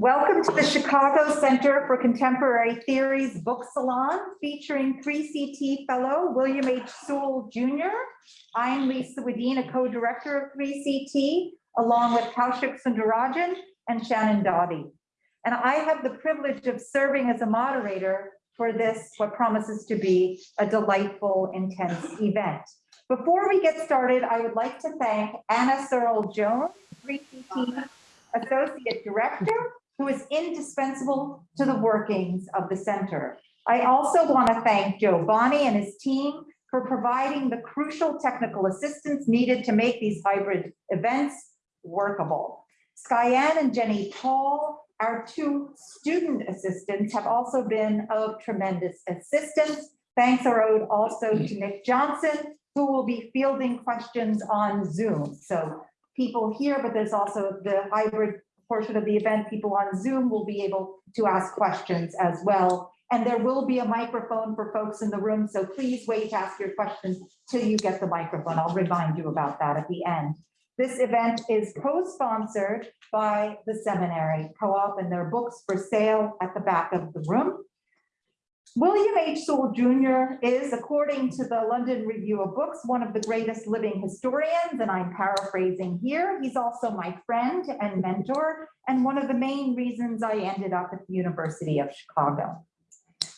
Welcome to the Chicago Center for Contemporary Theories Book Salon featuring 3CT fellow William H. Sewell Jr. I'm Lisa Wedeen, a co-director of 3CT, along with Kaushik Sunder Rajan and Shannon Dawdy. And I have the privilege of serving as a moderator for this, what promises to be a delightful, intense event. Before we get started, I would like to thank Anna Searle Jones, 3CT Associate Director, who is indispensable to the workings of the center. I also want to thank Joe Bonney and his team for providing the crucial technical assistance needed to make these hybrid events workable. Skyanne and Jenny Paul, our two student assistants, have also been of tremendous assistance. Thanks are owed also to Nick Johnson, who will be fielding questions on Zoom. So people here, but there's also the hybrid portion of the event. People on Zoom will be able to ask questions as well. And there will be a microphone for folks in the room. So please wait to ask your questions till you get the microphone. I'll remind you about that at the end. This event is co-sponsored by the seminary co-op and their books for sale at the back of the room. William H. Sewell Jr. is, according to the London Review of Books, one of the greatest living historians, and I'm paraphrasing here. He's also my friend and mentor, and one of the main reasons I ended up at the University of Chicago.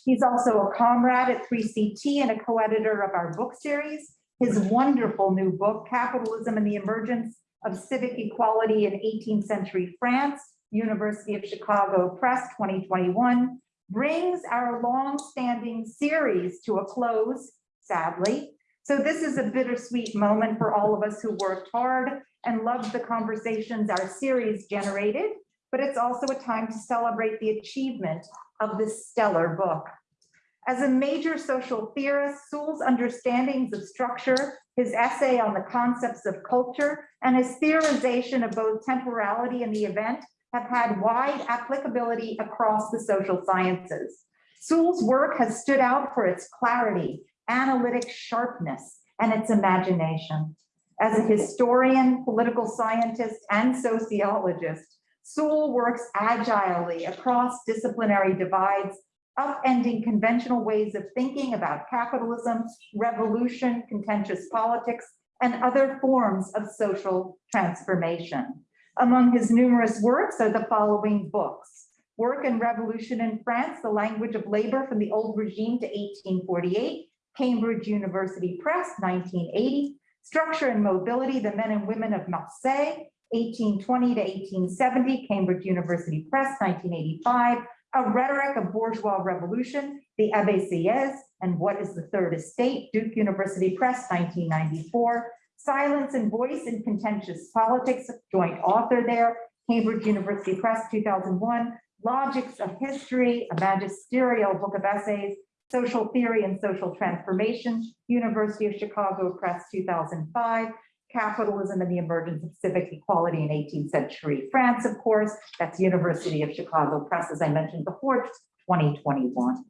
He's also a comrade at 3CT and a co-editor of our book series. His wonderful new book, Capitalism and the Emergence of Civic Equality in 18th Century France, University of Chicago Press 2021, brings our long-standing series to a close, sadly. So this is a bittersweet moment for all of us who worked hard and loved the conversations our series generated, but it's also a time to celebrate the achievement of this stellar book. As a major social theorist, Sewell's understandings of structure, his essay on the concepts of culture, and his theorization of both temporality and the event have had wide applicability across the social sciences. Sewell's work has stood out for its clarity, analytic sharpness, and its imagination. As a historian, political scientist, and sociologist, Sewell works agilely across disciplinary divides, upending conventional ways of thinking about capitalism, revolution, contentious politics, and other forms of social transformation. Among his numerous works are the following books. Work and Revolution in France, The Language of Labor from the Old Regime to 1848, Cambridge University Press, 1980, Structure and Mobility, The Men and Women of Marseille, 1820 to 1870, Cambridge University Press, 1985, A Rhetoric of Bourgeois Revolution, The Abbé Sieyès, and What is the Third Estate, Duke University Press, 1994, Silence and Voice in Contentious Politics, joint author there, Cambridge University Press, 2001, Logics of History, a magisterial book of essays, Social Theory and Social Transformation, University of Chicago Press, 2005, Capitalism and the Emergence of Civic Equality in 18th Century France, of course, that's University of Chicago Press, as I mentioned before, 2021.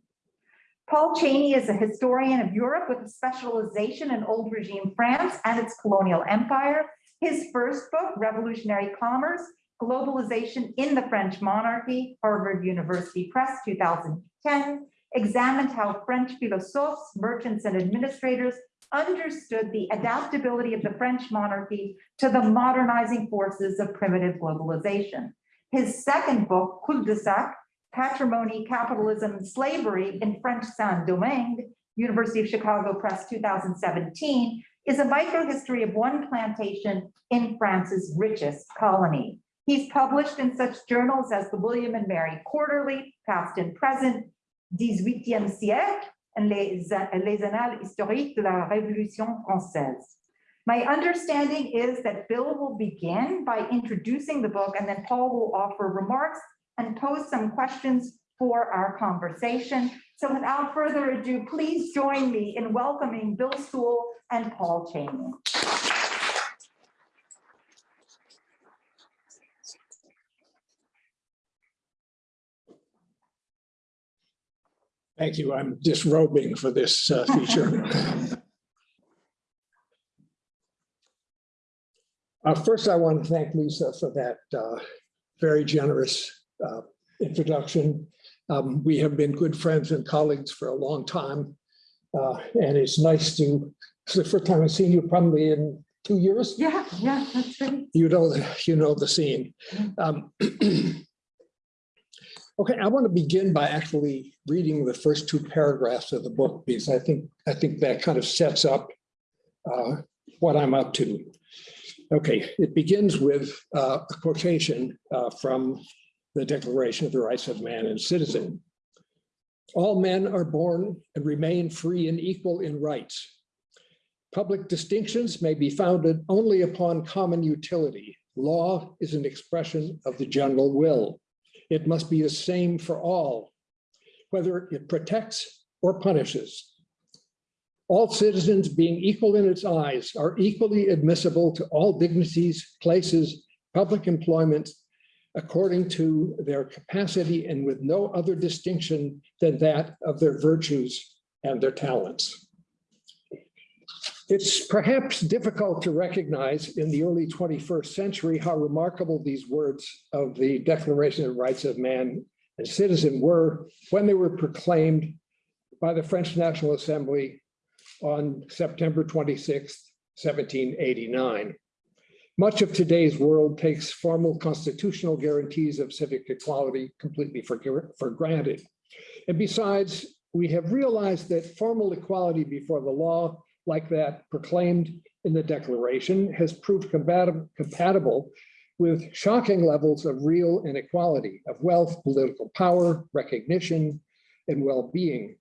Paul Cheney is a historian of Europe with a specialization in old regime France and its colonial empire. His first book, Revolutionary Commerce, Globalization in the French Monarchy, Harvard University Press, 2010, examined how French philosophes, merchants, and administrators understood the adaptability of the French monarchy to the modernizing forces of primitive globalization. His second book, Cul-de-sac, Patrimony, Capitalism, and Slavery in French Saint-Domingue, University of Chicago Press 2017, is a microhistory of one plantation in France's richest colony. He's published in such journals as the William and Mary Quarterly, Past and Present, 18e siècle, and Les, Les Annales historiques de la Révolution française. My understanding is that Bill will begin by introducing the book and then Paul will offer remarks and pose some questions for our conversation. So without further ado, please join me in welcoming Bill Sewell and Paul Cheney. Thank you. I'm disrobing for this uh, feature. Uh, First, I want to thank Lisa for that uh, very generous uh, introduction. Um, We have been good friends and colleagues for a long time. Uh, And it's nice to, it's the first time I've seen you probably in two years. Yeah, yeah, that's right. You know, you know the scene. Um, Okay, I want to begin by actually reading the first two paragraphs of the book because I think, I think that kind of sets up uh, what I'm up to. Okay, it begins with uh, a quotation uh, from the Declaration of the Rights of Man and Citizen. All men are born and remain free and equal in rights. Public distinctions may be founded only upon common utility. Law is an expression of the general will. It must be the same for all, whether it protects or punishes. All citizens being equal in its eyes are equally admissible to all dignities, places, public employment, according to their capacity and with no other distinction than that of their virtues and their talents. It's perhaps difficult to recognize in the early 21st century how remarkable these words of the Declaration of Rights of Man and Citizen were when they were proclaimed by the French National Assembly on September 26, 1789. Much of today's world takes formal constitutional guarantees of civic equality completely for, for granted. And besides, we have realized that formal equality before the law like that proclaimed in the Declaration has proved compatible, compatible with shocking levels of real inequality of wealth, political power, recognition, and well-being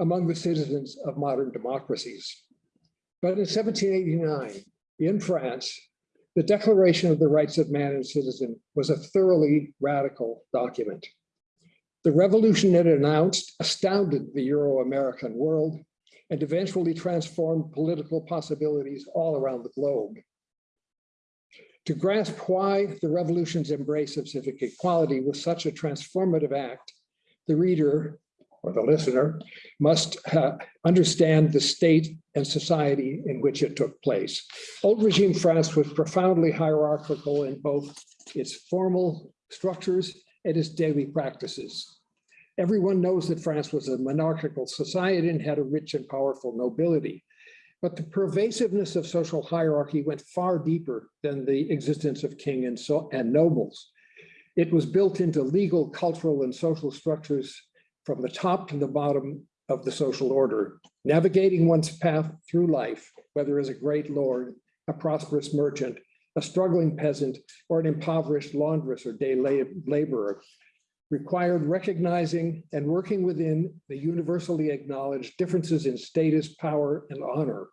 among the citizens of modern democracies. But in 1789, in France, the Declaration of the Rights of Man and Citizen was a thoroughly radical document. The revolution it announced astounded the Euro-American world and eventually transformed political possibilities all around the globe. To grasp why the revolution's embrace of civic equality was such a transformative act, the reader or the listener must uh, understand the state and society in which it took place. Old regime France was profoundly hierarchical in both its formal structures and its daily practices. Everyone knows that France was a monarchical society and had a rich and powerful nobility. But the pervasiveness of social hierarchy went far deeper than the existence of king and, so, and nobles. It was built into legal, cultural, and social structures from the top to the bottom of the social order, navigating one's path through life, whether as a great lord, a prosperous merchant, a struggling peasant, or an impoverished laundress or day laborer, required recognizing and working within the universally acknowledged differences in status, power, and honor.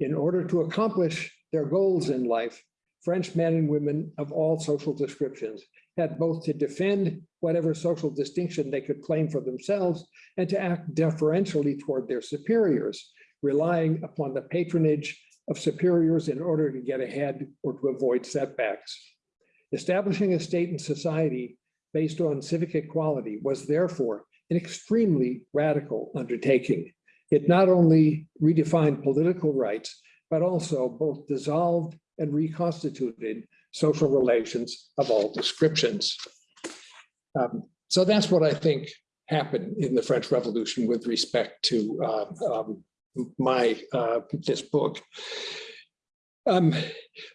In order to accomplish their goals in life, French men and women of all social descriptions had both to defend whatever social distinction they could claim for themselves and to act deferentially toward their superiors, relying upon the patronage of superiors in order to get ahead or to avoid setbacks. Establishing a state and society based on civic equality was therefore an extremely radical undertaking. It not only redefined political rights, but also both dissolved and reconstituted social relations of all descriptions. Um, so that's what I think happened in the French Revolution with respect to uh, um, my uh, this book. Um,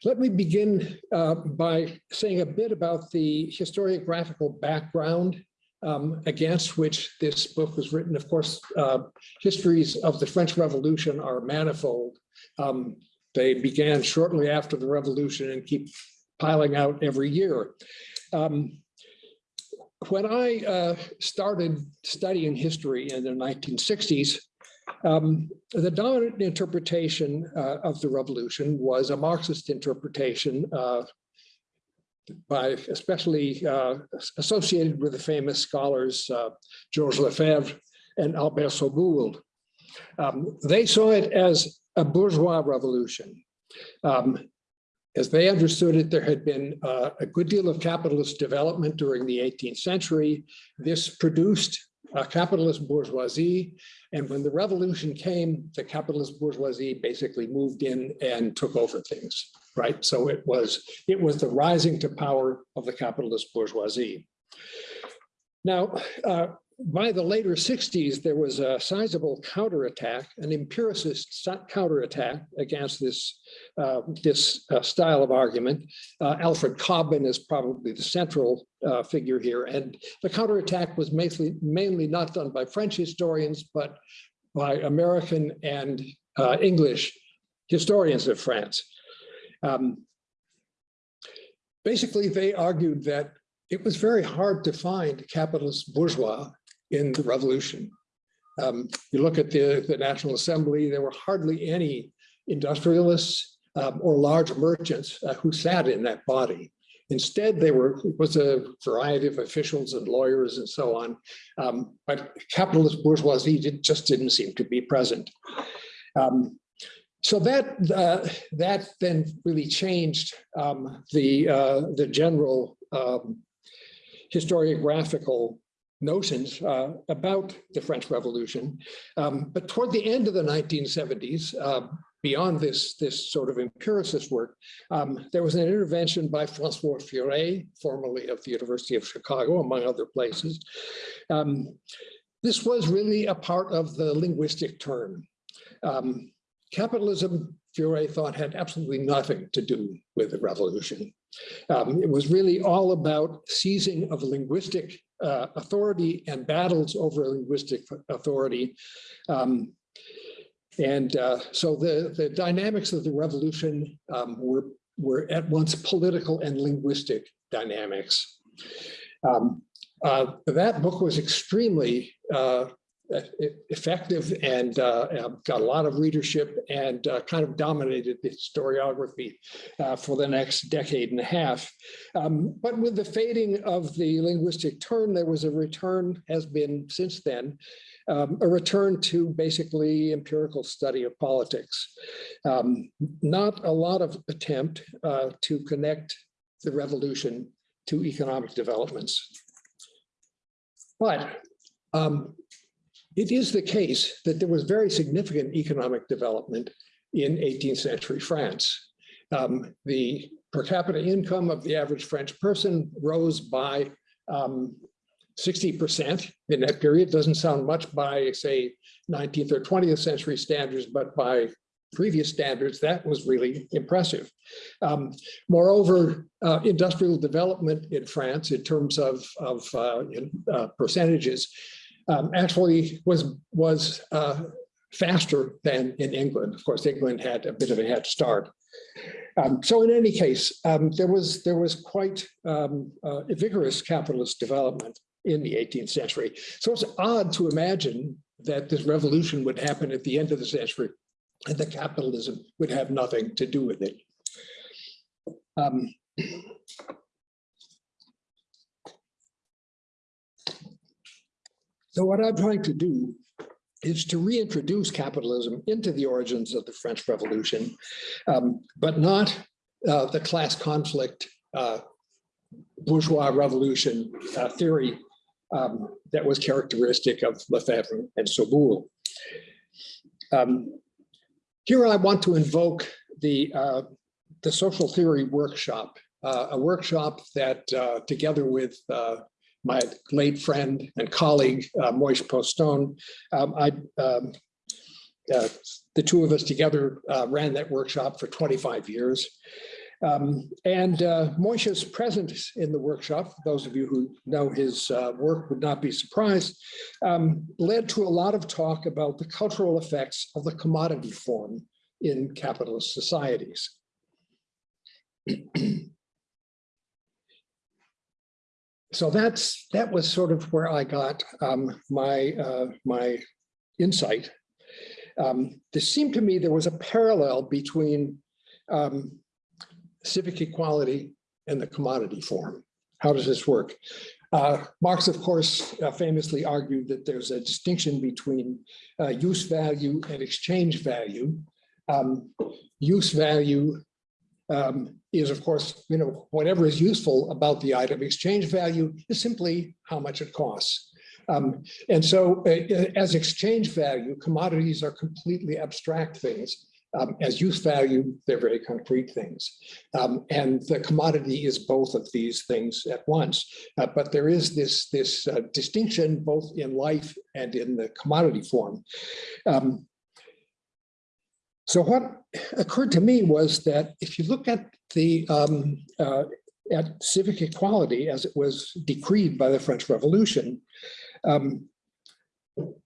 let me begin uh, by saying a bit about the historiographical background um, against which this book was written. Of course, uh, histories of the French Revolution are manifold. Um, they began shortly after the revolution and keep piling out every year. Um, when I uh, started studying history in the 1960s, um, the dominant interpretation uh, of the revolution was a Marxist interpretation uh, by especially uh, associated with the famous scholars uh, Georges Lefebvre and Albert Soboul. Um, they saw it as a bourgeois revolution. Um, as they understood it, there had been uh, a good deal of capitalist development during the 18th century. This produced a capitalist bourgeoisie. And when the revolution came, the capitalist bourgeoisie basically moved in and took over things, right? So it was, it was the rising to power of the capitalist bourgeoisie. Now, uh, by the later 60s, there was a sizable counterattack, an empiricist counterattack against this, uh, this uh, style of argument. Uh, Alfred Cobban is probably the central uh, figure here. And the counterattack was mainly, mainly not done by French historians, but by American and uh, English historians of France. Um, Basically, they argued that it was very hard to find capitalist bourgeois in the revolution. Um, you look at the, the National Assembly, there were hardly any industrialists um, or large merchants uh, who sat in that body. Instead, they were, it was a variety of officials and lawyers and so on. Um, but capitalist bourgeoisie did, just didn't seem to be present. Um, so that uh, that then really changed um, the uh, the general um, historiographical notions uh, about the French Revolution. Um, but toward the end of the 1970s, uh, beyond this, this sort of empiricist work, um, there was an intervention by Francois Furet, formerly of the University of Chicago, among other places. Um, this was really a part of the linguistic turn. Um, capitalism, Furet thought, had absolutely nothing to do with the revolution. Um, it was really all about seizing of linguistic uh, authority and battles over linguistic authority. Um, and uh, so the, the dynamics of the revolution um, were, were at once political and linguistic dynamics. Um, uh, that book was extremely uh, effective and uh, got a lot of readership and uh, kind of dominated the historiography uh, for the next decade and a half. Um, but with the fading of the linguistic turn, there was a return, has been since then, um, a return to basically empirical study of politics. Um, not a lot of attempt uh, to connect the revolution to economic developments. But um, it is the case that there was very significant economic development in 18th century France. Um, the per capita income of the average French person rose by um, 60% in that period. Doesn't sound much by, say, 19th or 20th century standards, but by previous standards, that was really impressive. Um, moreover, uh, industrial development in France in terms of, of uh, in, uh, percentages um, actually was, was uh, faster than in England. Of course, England had a bit of a head start. Um, so in any case, um, there was there was quite um, uh, a vigorous capitalist development in the 18th century. So it's odd to imagine that this revolution would happen at the end of the century and that capitalism would have nothing to do with it. So what I'm trying to do is to reintroduce capitalism into the origins of the French Revolution, um, but not uh, the class conflict uh, bourgeois revolution uh, theory um, that was characteristic of Lefebvre and Soboul. Um, here I want to invoke the, uh, the social theory workshop, uh, a workshop that uh, together with my late friend and colleague, uh, Moishe Postone, um, I, um, uh, the two of us together uh, ran that workshop for 25 years. Um, and uh, Moishe's presence in the workshop, those of you who know his uh, work would not be surprised, um, led to a lot of talk about the cultural effects of the commodity form in capitalist societies. so that's that was sort of where I got um, my uh, my insight. Um, there seemed to me there was a parallel between um, civic equality and the commodity form. How does this work? Uh, Marx, of course, uh, famously argued that there's a distinction between uh, use value and exchange value. Um, use value um, is, of course, you know, whatever is useful about the item. Exchange value is simply how much it costs. Um, and so uh, as exchange value, commodities are completely abstract things Um, as use value, they're very concrete things. Um, and the commodity is both of these things at once. Uh, but there is this, this uh, distinction both in life and in the commodity form. Um, so what occurred to me was that if you look at the um, uh, at civic equality as it was decreed by the French Revolution, um,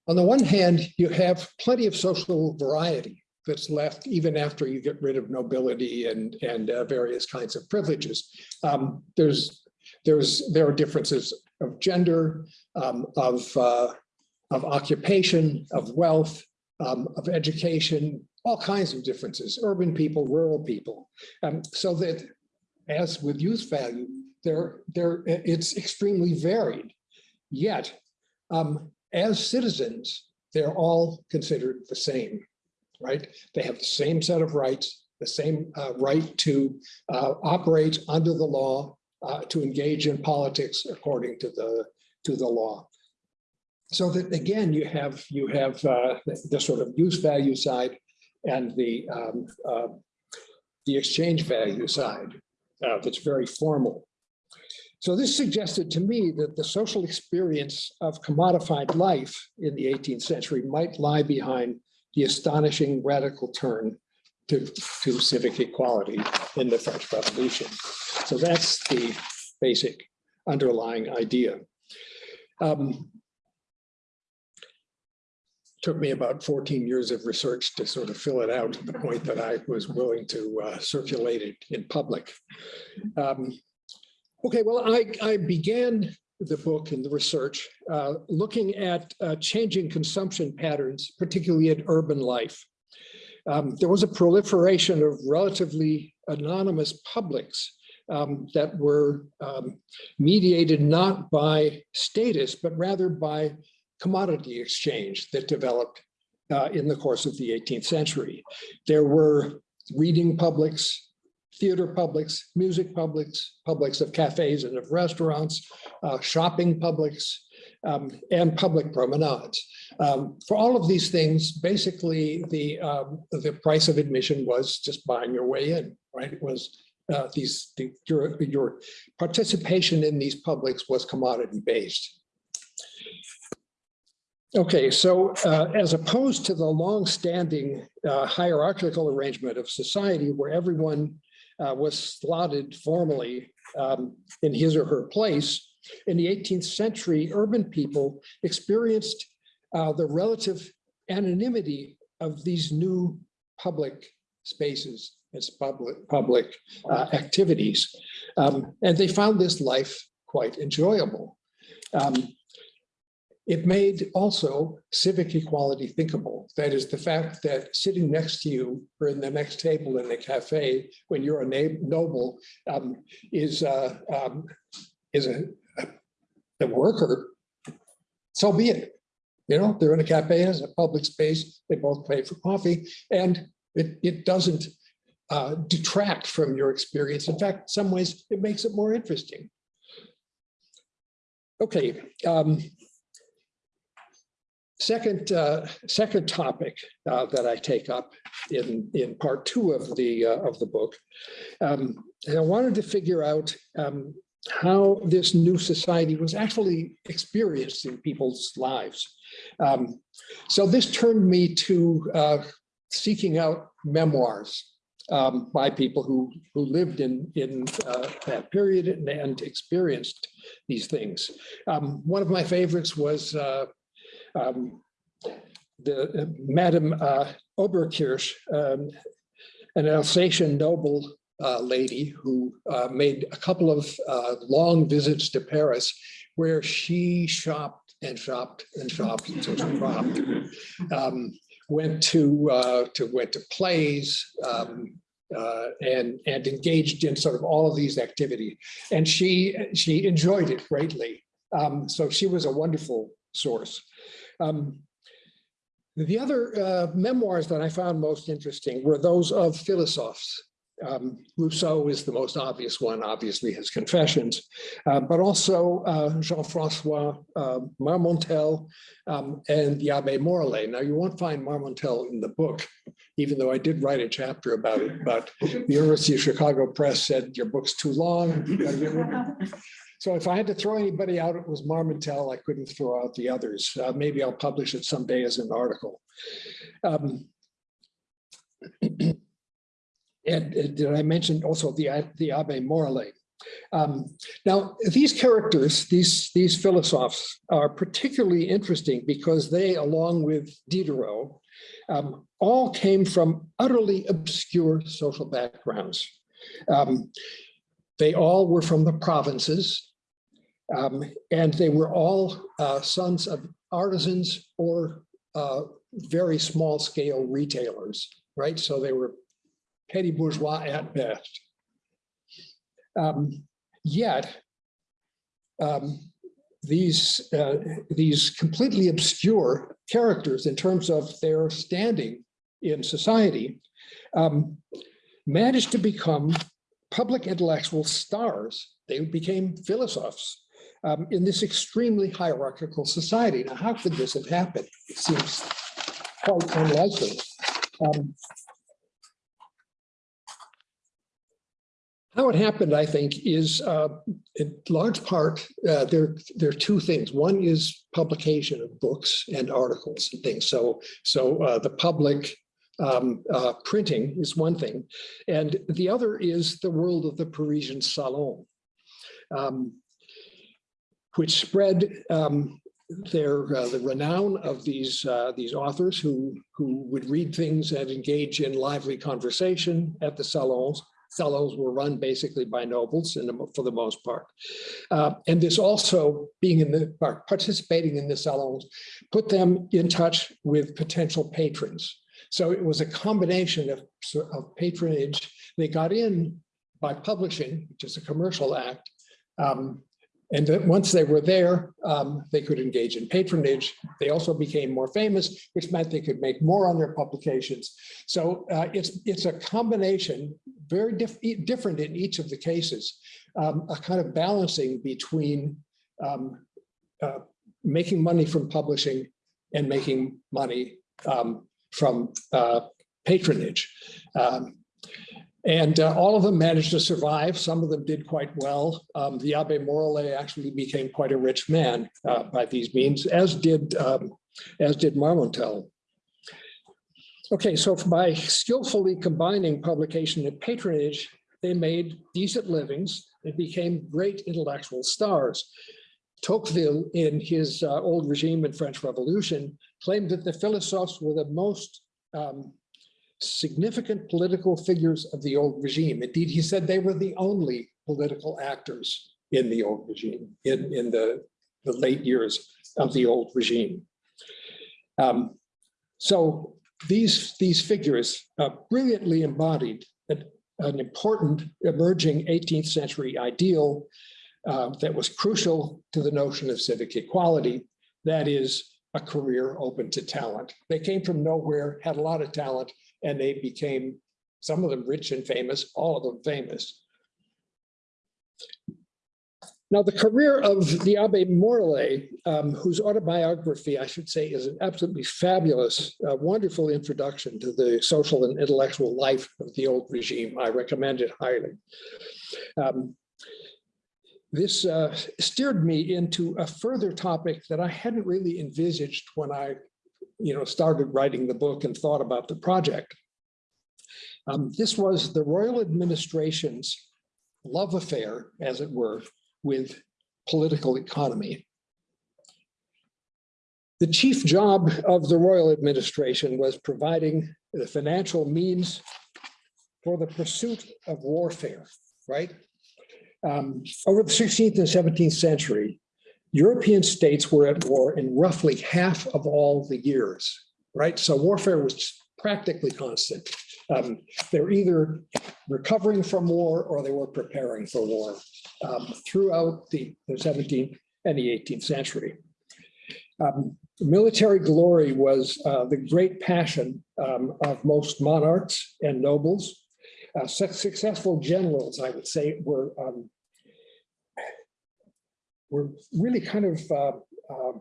on the one hand, you have plenty of social variety that's left even after you get rid of nobility and, and uh, various kinds of privileges. Um, there's, there's, there are differences of gender, um, of, uh, of occupation, of wealth, um, of education, all kinds of differences, urban people, rural people. Um, so that as with use value, there, there, it's extremely varied. Yet, um, as citizens, they're all considered the same, right? They have the same set of rights, the same uh, right to uh, operate under the law, uh, to engage in politics according to the to the law. So that again, you have you have uh, the, the sort of use value side and the um, uh, the exchange value side uh, that's very formal. So this suggested to me that the social experience of commodified life in the 18th century might lie behind the astonishing radical turn to, to civic equality in the French Revolution. So that's the basic underlying idea. Um, took me about 14 years of research to sort of fill it out to the point that I was willing to uh, circulate it in public. Um, okay, well, I, I began the book and the research uh, looking at uh, changing consumption patterns, particularly in urban life. Um, there was a proliferation of relatively anonymous publics um, that were um, mediated not by status, but rather by commodity exchange that developed uh, in the course of the 18th century. There were reading publics, theater publics, music publics, publics of cafes and of restaurants, uh, shopping publics, um, and public promenades. Um, for all of these things, basically the um, the price of admission was just buying your way in, right? It was uh, these the, your your participation in these publics was commodity based. Okay, so uh, as opposed to the long-standing uh, hierarchical arrangement of society where everyone uh, was slotted formally um, in his or her place, in the 18th century, urban people experienced uh, the relative anonymity of these new public spaces as public public uh, activities. Um, and they found this life quite enjoyable. Um, it made also civic equality thinkable. That is the fact that sitting next to you or in the next table in a cafe when you're a noble um, is, uh, um, is a, a worker, so be it. You know, they're in a cafe, it's a public space, they both pay for coffee, and it, it doesn't uh, detract from your experience. In fact, in some ways, it makes it more interesting. Okay, um, Second, uh, second topic uh, that I take up in, in part two of the, uh, of the book. Um, I wanted to figure out um, how this new society was actually experienced in people's lives. Um, so this turned me to uh, seeking out memoirs um, by people who, who lived in, in uh, that period and, and, experienced these things. Um, one of my favorites was uh, um, the uh, Madame uh, Oberkirch, um, an Alsatian noble uh, lady who uh, made a couple of uh, long visits to Paris where she shopped and shopped and shopped until she dropped. Um, went to uh, to went to plays um, and and engaged in sort of all of these activities, and she she enjoyed it greatly. Um, so she was a wonderful source. Um, the other uh, memoirs that I found most interesting were those of philosophes, Um, Rousseau is the most obvious one, obviously his confessions, uh, but also uh, Jean-Francois uh, Marmontel um, and the Abbe Morellet. Now, you won't find Marmontel in the book, even though I did write a chapter about it, but the University of Chicago Press said, your book's too long. you gotta get rid of it." So if I had to throw anybody out, it was Marmontel. I couldn't throw out the others. Uh, Maybe I'll publish it someday as an article. Um, And did I mention also the, the Abbe Morellet? Um, Now, these characters, these, these philosophes are particularly interesting because they, along with Diderot, um, all came from utterly obscure social backgrounds. Um, They all were from the provinces. um, and they were all uh, sons of artisans or uh, very small scale retailers, right? So they were petty bourgeois at best. Um, Yet, um, these, uh, these completely obscure characters in terms of their standing in society um, managed to become public intellectual stars. They became philosophers um, in this extremely hierarchical society. Now, how could this have happened? It seems quite unlikely. Um, How it happened, I think, is uh, in large part, uh, there, there are two things. One is publication of books and articles and things. So, so uh, the public um, uh, printing is one thing. And the other is the world of the Parisian salon, um, which spread um, their uh, the renown of these uh, these authors who who would read things and engage in lively conversation at the salons salons were run basically by nobles for the most part. Uh, and this also being in the participating in the salons put them in touch with potential patrons. So it was a combination of, of patronage. They got in by publishing, which is a commercial act. Um, and once they were there, um, they could engage in patronage. They also became more famous, which meant they could make more on their publications. So uh, it's, it's a combination, very diff different in each of the cases, um, a kind of balancing between um, uh, making money from publishing and making money um, from uh, patronage. Um, and uh, all of them managed to survive. Some of them did quite well. Um, the Abbe Morellet actually became quite a rich man uh, by these means, as did um, as did Marmontel. Okay, so by skillfully combining publication and patronage, they made decent livings and became great intellectual stars. Tocqueville, in his uh, Old Regime and French Revolution, claimed that the philosophes were the most um, significant political figures of the old regime. Indeed, he said they were the only political actors in the old regime, in, in the, the late years of the old regime. Um, so these, these figures uh, brilliantly embodied an, an, important emerging 18th century ideal uh, that was crucial to the notion of civic equality, that is a career open to talent. They came from nowhere, had a lot of talent, and they became, some of them rich and famous, all of them famous. Now, the career of the Abbe Morellet, um, whose autobiography, I should say, is an absolutely fabulous, uh, wonderful introduction to the social and intellectual life of the old regime. I recommend it highly. Um, this uh, steered me into a further topic that I hadn't really envisaged when I you know, started writing the book and thought about the project. Um, this was the royal administration's love affair, as it were, with political economy. The chief job of the royal administration was providing the financial means for the pursuit of warfare, right? Um, over the 16th and 17th century, European states were at war in roughly half of all the years, right? So warfare was practically constant. Um, they were either recovering from war or they were preparing for war um, throughout the, the 17th and the 18th century. Um, military glory was uh, the great passion um, of most monarchs and nobles. Uh, successful generals, I would say, were um, were really kind of uh, uh,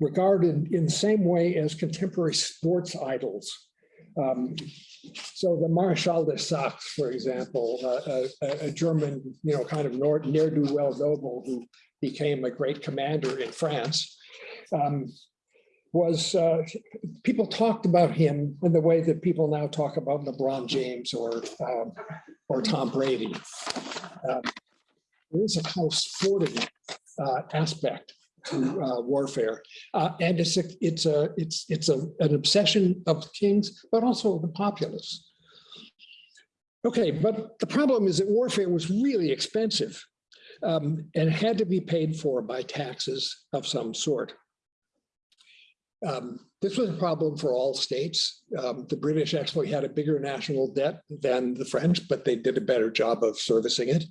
regarded in the same way as contemporary sports idols. Um, so the Marshal de Saxe, for example, uh, a, a- German, you know, kind of ne'er-do-well noble who became a great commander in France, um, was, uh, people talked about him in the way that people now talk about LeBron James or, um, or Tom Brady. Um, There is a kind of sporting uh, aspect to uh, warfare. Uh, And it's a, it's a, it's, it's a, an obsession of kings, but also the populace. Okay, but the problem is that warfare was really expensive um, and had to be paid for by taxes of some sort. Um, This was a problem for all states. Um, The British actually had a bigger national debt than the French, but they did a better job of servicing it.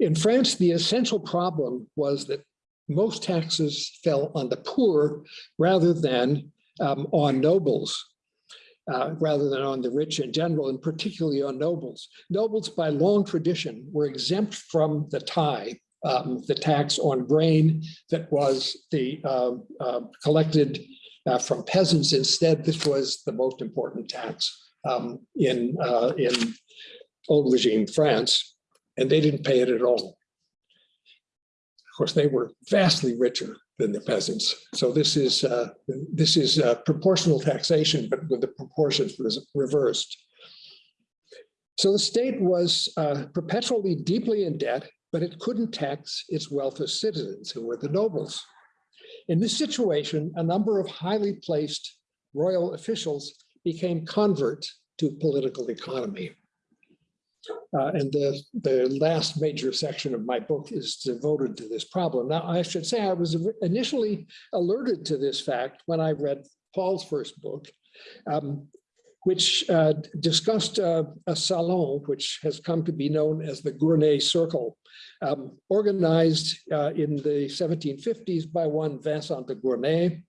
In France, the essential problem was that most taxes fell on the poor rather than um, on nobles, uh, rather than on the rich in general, and particularly on nobles. Nobles, by long tradition, were exempt from the taille, um, the tax on grain that was the um, uh, collected uh, from peasants. Instead, this was the most important tax um, in uh, in old regime France, and they didn't pay it at all. Of course, they were vastly richer than the peasants. So this is uh, this is uh, proportional taxation, but with the proportions reversed. So the state was uh, perpetually deeply in debt, but it couldn't tax its wealth wealthiest citizens, who were the nobles. In this situation, a number of highly placed royal officials became converts to political economy. Uh, and the, the last major section of my book is devoted to this problem. Now, I should say I was initially alerted to this fact when I read Paul's first book, um, which uh, discussed uh, a salon, which has come to be known as the Gournay Circle, um, organized uh, in the 1750s by one Vincent de Gournay,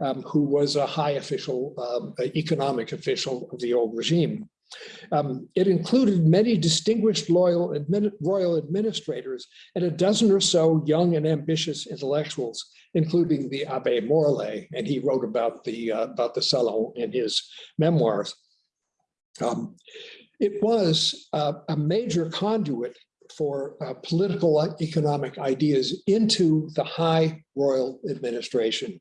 um, who was a high official, um, economic official of the old regime. Um, It included many distinguished loyal admin- royal administrators and a dozen or so young and ambitious intellectuals, including the Abbe Morellet, and he wrote about the, uh, about the Salon in his memoirs. Um, It was uh, a major conduit for uh, political uh, economic ideas into the high royal administration.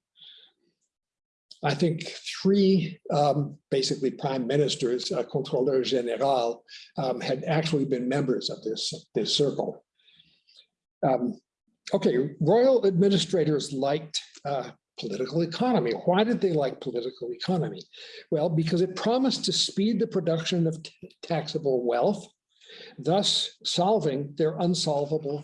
I think three um, basically prime ministers, uh, contrôleur général, um, had actually been members of this, this circle. Um, okay, royal administrators liked uh, political economy. Why did they like political economy? Well, because it promised to speed the production of taxable wealth, thus solving their unsolvable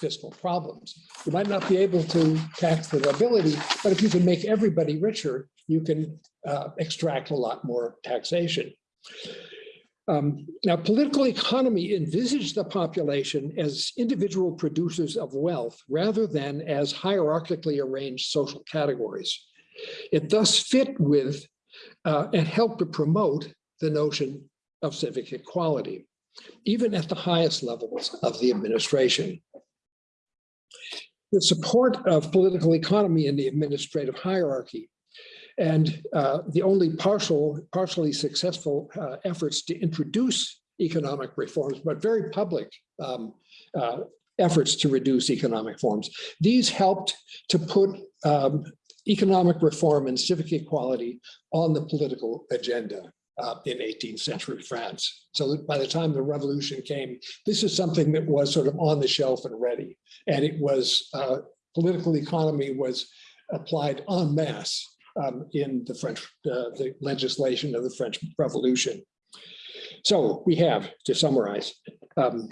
fiscal problems. You might not be able to tax the nobility, but if you can make everybody richer, you can uh, extract a lot more taxation. Um, Now, political economy envisaged the population as individual producers of wealth rather than as hierarchically arranged social categories. It thus fit with uh, and helped to promote the notion of civic equality, even at the highest levels of the administration. The support of political economy in the administrative hierarchy and uh, the only partial, partially successful uh, efforts to introduce economic reforms, but very public um, uh, efforts to reduce economic forms. These helped to put um, economic reform and civic equality on the political agenda uh, in 18th century France. So by the time the revolution came, this is something that was sort of on the shelf and ready. And it was, uh, political economy was applied en masse um, in the French, uh, the legislation of the French Revolution. So we have, to summarize, um,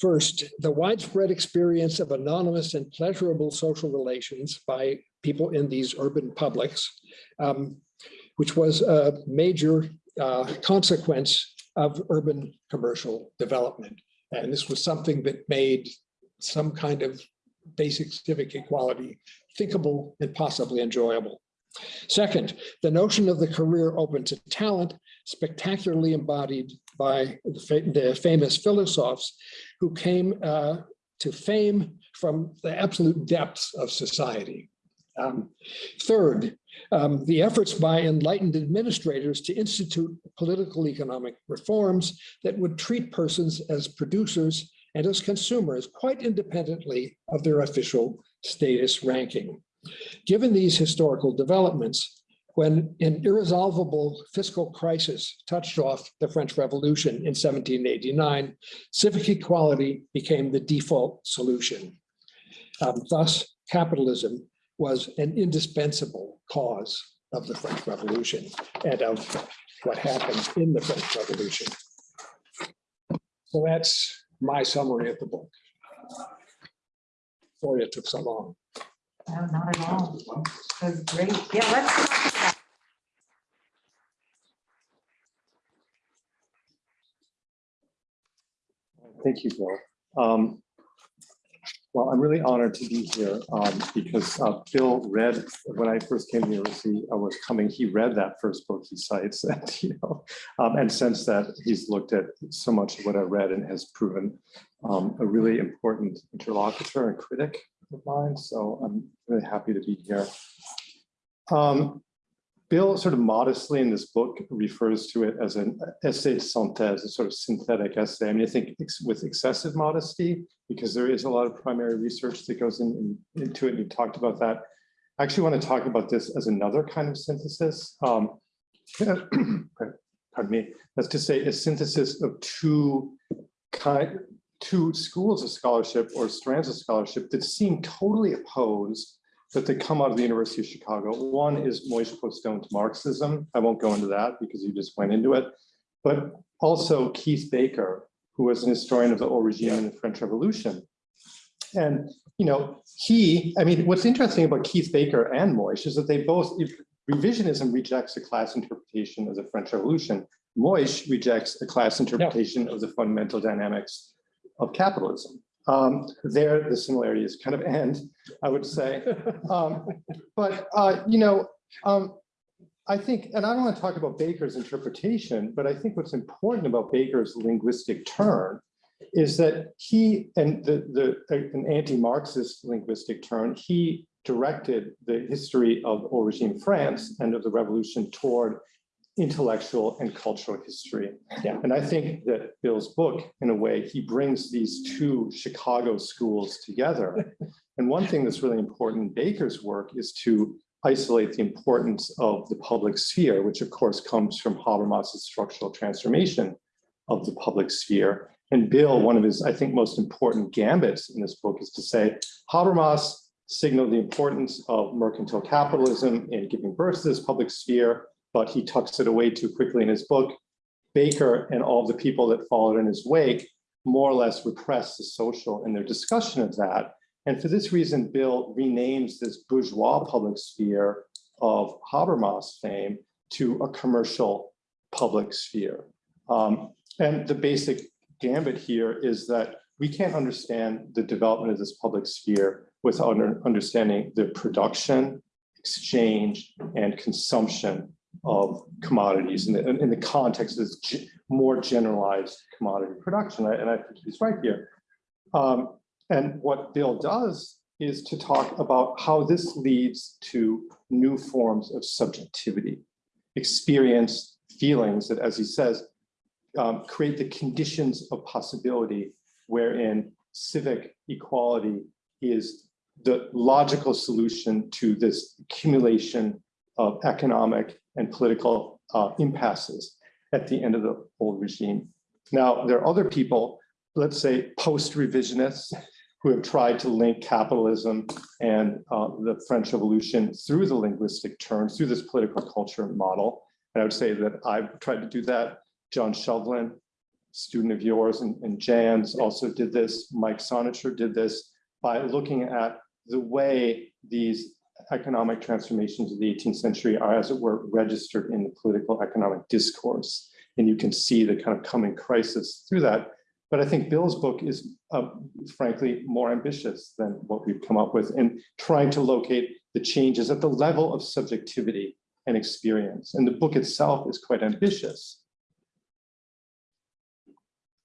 first, the widespread experience of anonymous and pleasurable social relations by people in these urban publics, um, which was a major uh, consequence of urban commercial development. And this was something that made some kind of basic civic equality thinkable and possibly enjoyable. Second, the notion of the career open to talent spectacularly embodied by the the famous philosophers who came uh, to fame from the absolute depths of society. Um, Third, um, the efforts by enlightened administrators to institute political economic reforms that would treat persons as producers and as consumers quite independently of their official status ranking. Given these historical developments, when an irresolvable fiscal crisis touched off the French Revolution in 1789, civic equality became the default solution. Um, Thus, capitalism was an indispensable cause of the French Revolution and of what happened in the French Revolution. So that's my summary of the book. Sorry it took so long. No, not at all. That was great. Yeah, let's. talk about- Thank you, Bill. Um, Well, I'm really honored to be here um, because uh, Bill read, when I first came to the I was coming, he read that first book he cites, and, you know, um, and since that, he's looked at so much of what I read and has proven um, a really important interlocutor and critic of mine, so I'm really happy to be here. Um, Bill sort of modestly in this book refers to it as an essay synthèse, a sort of synthetic essay. I mean, I think with excessive modesty, because there is a lot of primary research that goes in, in- into it, and you talked about that. I actually want to talk about this as another kind of synthesis. Um, pardon me, that's to say a synthesis of two kind, two schools of scholarship or strands of scholarship that seem totally opposed but they come out of the University of Chicago. One is Moishe Postone's Marxism. I won't go into that because you just went into it. But also Keith Baker, who was an historian of the old regime and the French Revolution. And, you know, he, I mean, what's interesting about Keith Baker and Moishe is that they both, if revisionism rejects a class interpretation of the French Revolution. Moishe rejects a class interpretation of the fundamental dynamics of capitalism. Um, there, the similarities kind of end, I would say. Um, but, uh, you know, um, I think, and I don't want to talk about Baker's interpretation, but I think what's important about Baker's linguistic turn is that he, and the, the, an anti-Marxist linguistic turn, he directed the history of old regime France and of the revolution toward intellectual and cultural history. Yeah. And I think that Bill's book, in a way, he brings these two Chicago schools together. And one thing that's really important in Baker's work is to isolate the importance of the public sphere, which of course comes from Habermas's structural transformation of the public sphere. And Bill, one of his, I think, most important gambits in this book is to say Habermas signaled the importance of mercantile capitalism in giving birth to this public sphere, but he tucks it away too quickly in his book. Baker and all the people that followed in his wake more or less repress the social in their discussion of that. And for this reason, Bill renames this bourgeois public sphere of Habermas fame to a commercial public sphere. Um, and the basic gambit here is that we can't understand the development of this public sphere without understanding the production, exchange, and consumption of commodities in the, in the context of this more generalized commodity production. And I think he's right here. Um, and what Bill does is to talk about how this leads to new forms of subjectivity, experience, feelings that, as he says, um, create the conditions of possibility wherein civic equality is the logical solution to this accumulation of economic and political uh, impasses at the end of the old regime. Now, there are other people, let's say post-revisionists, who have tried to link capitalism and uh, the French Revolution through the linguistic terms, through this political culture model. And I would say that I've tried to do that. John Shovlin, student of yours, and, and Jan's also did this. Mike Sonenscher did this by looking at the way these economic transformations of the 18th century are, as it were, registered in the political economic discourse. And you can see the kind of coming crisis through that. But I think Bill's book is uh, frankly more ambitious than what we've come up with in trying to locate the changes at the level of subjectivity and experience. And the book itself is quite ambitious.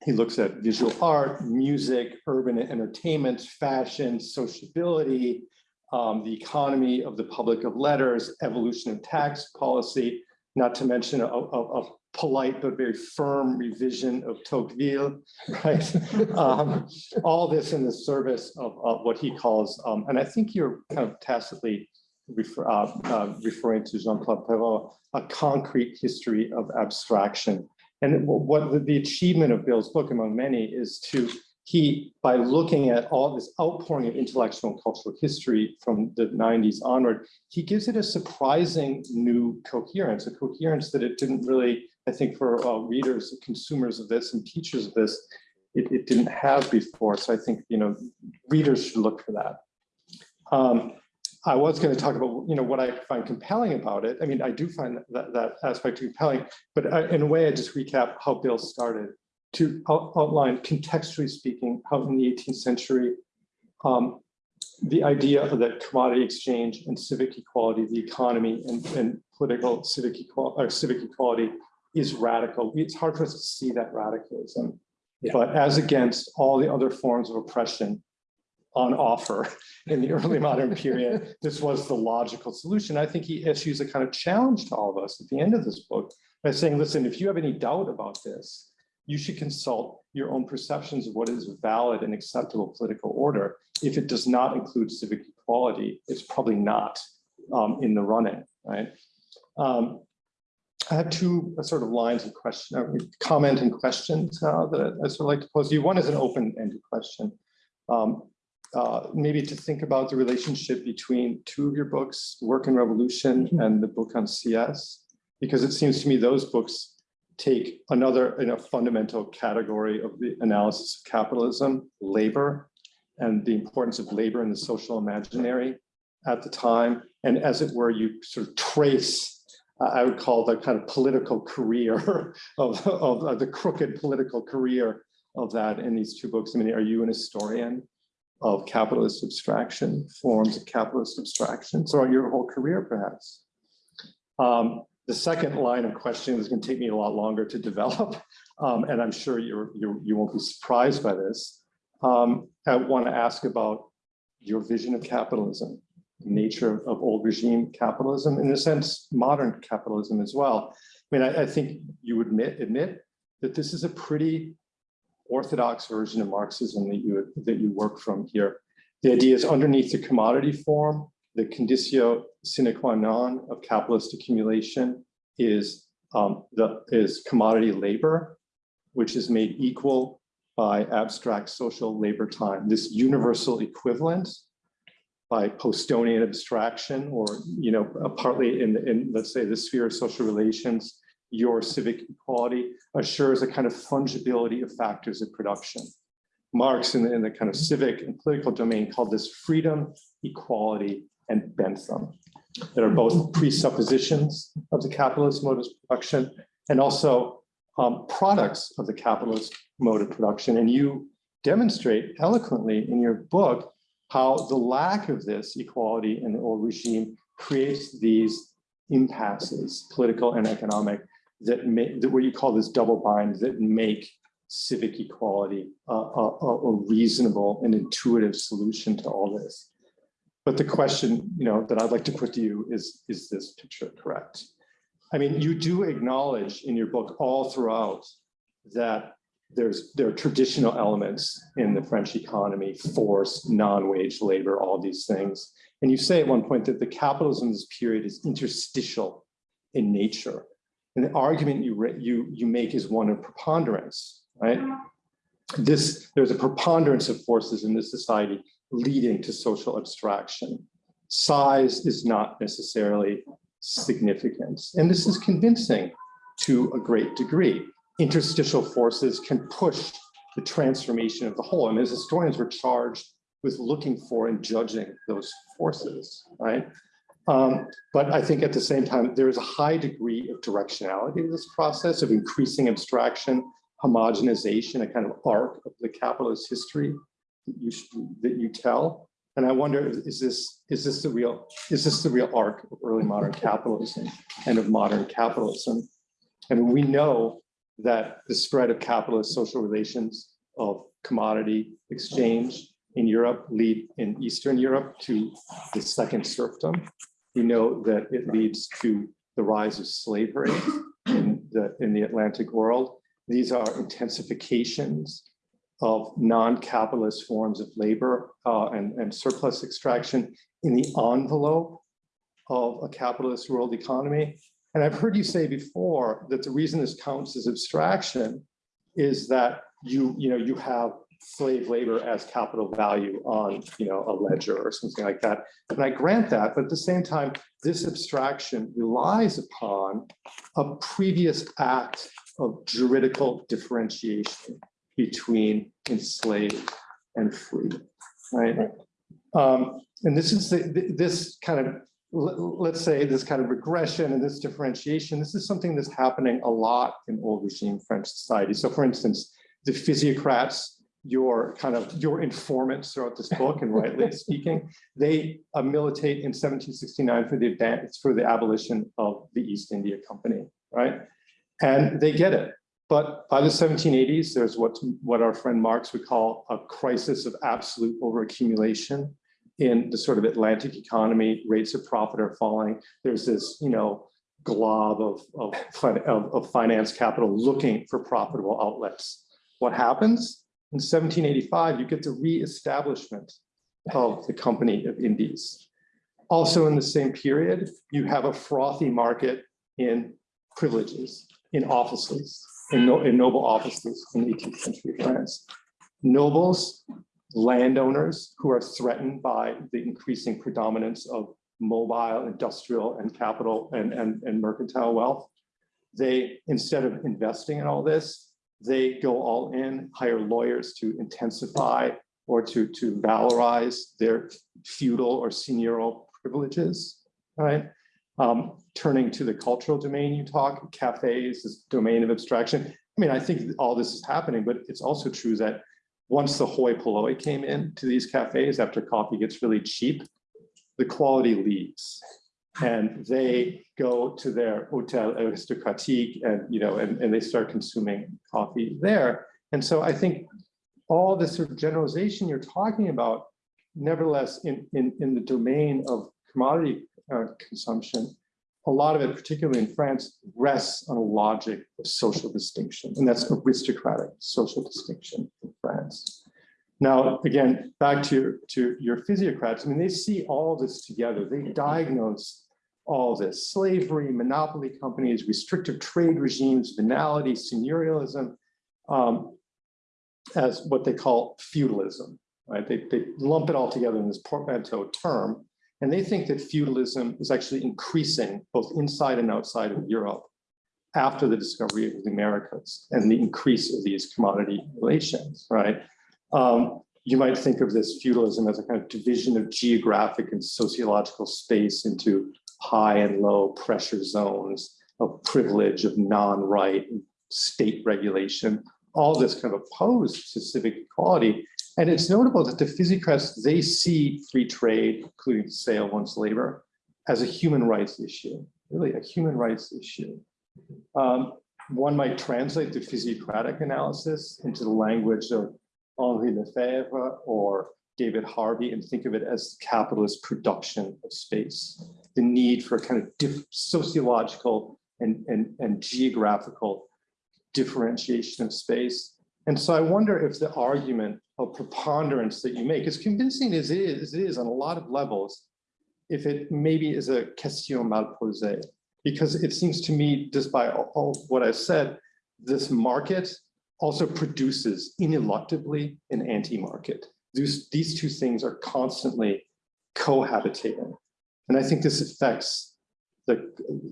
He looks at visual art, music, urban entertainment, fashion, sociability, um, the economy of the public of letters, evolution of tax policy, not to mention a, a- a polite but very firm revision of Tocqueville, right? Um, All this in the service of, of what he calls, um, and I think you're kind of tacitly refer, uh, uh, referring to Jean-Claude Perrot, a concrete history of abstraction. And what the- the achievement of Bill's book among many is to, he, by looking at all this outpouring of intellectual and cultural history from the nineties onward, he gives it a surprising new coherence, a coherence that it didn't really, I think for uh, readers, consumers of this and teachers of this, it, it didn't have before. So I think, you know, readers should look for that. Um, I was going to talk about, you know, what I find compelling about it. I mean, I do find that, that aspect compelling, but I- in a way, I just recap how Bill started to out- outline contextually speaking, how in the 18th century, um, the idea of that commodity exchange and civic equality, the economy and, and political civic equality, or civic equality is radical. It's hard for us to see that radicalism. Yeah. But as against all the other forms of oppression on offer in the early modern period, this was the logical solution. I think he issues a kind of challenge to all of us at the end of this book by saying, listen, if you have any doubt about this, you should consult your own perceptions of what is valid and acceptable political order. If it does not include civic equality, it's probably not um, in the running, right? Um, I have two uh, sort of lines of question, uh, comment and questions uh, that I- I sort of like to pose to you. One is an open-ended question. Um, uh, maybe to think about the relationship between two of your books, Work and Revolution and the book on Sieyès, because it seems to me those books take another, fundamental category of the analysis of capitalism, labor, and the importance of labor in the social imaginary at the time. And as it were, you sort of trace, uh, I would call the kind of political career of, of, of the crooked political career of that in these two books. I mean, are you an historian of capitalist abstraction, forms of capitalist abstractions, or your whole career perhaps? Um, the second line of questioning is going to take me a lot longer to develop, um, and I'm sure you're, you're, you won't be surprised by this. Um, I want to ask about your vision of capitalism, the nature of, of old regime capitalism, in a sense, modern capitalism as well. I mean, I, I think you admit admit that this is a pretty orthodox version of Marxism that you that you work from here. The idea is underneath the commodity form, the conditio sine qua non of capitalist accumulation is um, the is commodity labor, which is made equal by abstract social labor time. This universal equivalent by Postonian abstraction, or you know, uh, partly in in let's say the sphere of social relations, your civic equality assures a kind of fungibility of factors of production. Marx in the, in the kind of civic and political domain called this freedom, equality, and Bentham that are both presuppositions of the capitalist mode of production and also um, products of the capitalist mode of production. And you demonstrate eloquently in your book how the lack of this equality in the old regime creates these impasses, political and economic, that make that what you call this double bind that make civic equality a, a reasonable and intuitive solution to all this. But the question, you know, that I'd like to put to you is, is this picture correct? I mean, you do acknowledge in your book all throughout that there's there are traditional elements in the French economy, force, non-wage labor, all these things. And you say at one point that the capitalism of this period is interstitial in nature. And the argument you you you make is one of preponderance, right? Mm-hmm. This there's a preponderance of forces in this society leading to social abstraction. Size is not necessarily significant, and this is convincing to a great degree. Interstitial forces can push the transformation of the whole, and as historians, we're charged with looking for and judging those forces, right? Um, but I think at the same time, there is a high degree of directionality to this process of increasing abstraction, homogenization, a kind of arc of the capitalist history you, that you tell. And I wonder, is this, is this the real, is this the real arc of early modern capitalism and of modern capitalism? And we know that the spread of capitalist social relations of commodity exchange in Europe lead in Eastern Europe to the second serfdom. We know that it leads to the rise of slavery in the, in the Atlantic world. These are intensifications of non-capitalist forms of labor uh, and, and surplus extraction in the envelope of a capitalist world economy. And I've heard you say before that the reason this counts as abstraction is that you, you know, you have slave labor as capital value on, you know, a ledger or something like that. And I grant that, but at the same time, this abstraction relies upon a previous act of juridical differentiation between enslaved and free, right? Um, and this is the, this kind of, let's say this kind of regression and this differentiation, this is something that's happening a lot in old regime French society. So for instance, the physiocrats, your kind of your informants throughout this book and rightly speaking, they uh, militate in 1769 for the advance for the abolition of the East India Company, right? And they get it. But by the 1780s, there's what, what our friend Marx would call a crisis of absolute overaccumulation in the sort of Atlantic economy. Rates of profit are falling. There's this, you know, glob of, of, of, of finance capital looking for profitable outlets. What happens? In 1785, you get the reestablishment of the Company of Indies. Also in the same period, you have a frothy market in privileges, in offices, in, no, in noble offices in 18th century France. Nobles, landowners who are threatened by the increasing predominance of mobile, industrial, and capital and, and, and mercantile wealth. They, instead of investing in all this, they go all in, hire lawyers to intensify or to, to valorize their feudal or seigneurial privileges, right? Um, turning to the cultural domain you talk, cafes, this domain of abstraction. I mean, I think all this is happening, but it's also true that once the hoi polloi came in to these cafes after coffee gets really cheap, the quality leaves and they go to their hotel aristocratique and you know and, and they start consuming coffee there and so i think all this sort of generalization you're talking about nevertheless in in, in the domain of commodity uh, consumption a lot of it particularly in france rests on a logic of social distinction and that's aristocratic social distinction in france now, again, back to your, to your physiocrats, I mean, they see all this together. They diagnose all this, slavery, monopoly companies, restrictive trade regimes, venality, seigneurialism, um, as what they call feudalism, right? They, they lump it all together in this portmanteau term, and they think that feudalism is actually increasing both inside and outside of Europe after the discovery of the Americas and the increase of these commodity relations, right? Um, you might think of this feudalism as a kind of division of geographic and sociological space into high and low pressure zones of privilege, of non-right, state regulation, all this kind of opposed to civic equality. And it's notable that the physiocrats, they see free trade, including the sale of once labor, as a human rights issue, really a human rights issue. Um, one might translate the physiocratic analysis into the language of Henri Lefebvre or David Harvey and think of it as capitalist production of space. The need for kind of sociological and, and, and geographical differentiation of space. And so I wonder if the argument of preponderance that you make, as convincing as it is, it is on a lot of levels, if it maybe is a question mal posée, because it seems to me, just by all, all what I've said, this market also produces ineluctably an anti-market. These, these two things are constantly cohabitating. And I think this affects the,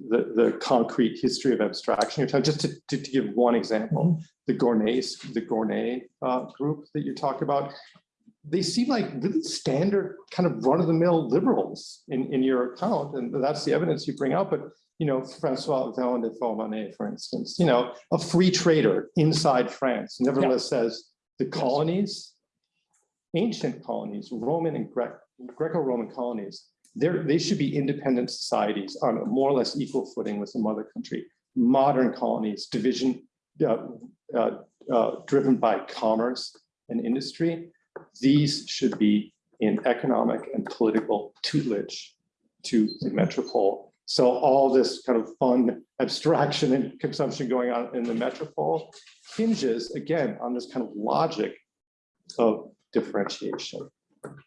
the, the concrete history of abstraction. You're talking, just to, to, to give one example, mm -hmm. the Gournay, the Gournay uh, group that you talked about, they seem like really standard kind of run-of-the-mill liberals in, in your account. And that's the evidence you bring out. But you know, Francois Véron de Forbonnais, for instance, you know, a free trader inside France, nevertheless yeah. says the colonies, ancient colonies, Roman and Gre Greco-Roman colonies, they should be independent societies on a more or less equal footing with the mother country. Modern colonies, division, uh, uh, uh, driven by commerce and industry, these should be in economic and political tutelage to the metropole. So all this kind of fun abstraction and consumption going on in the metropole hinges again on this kind of logic of differentiation.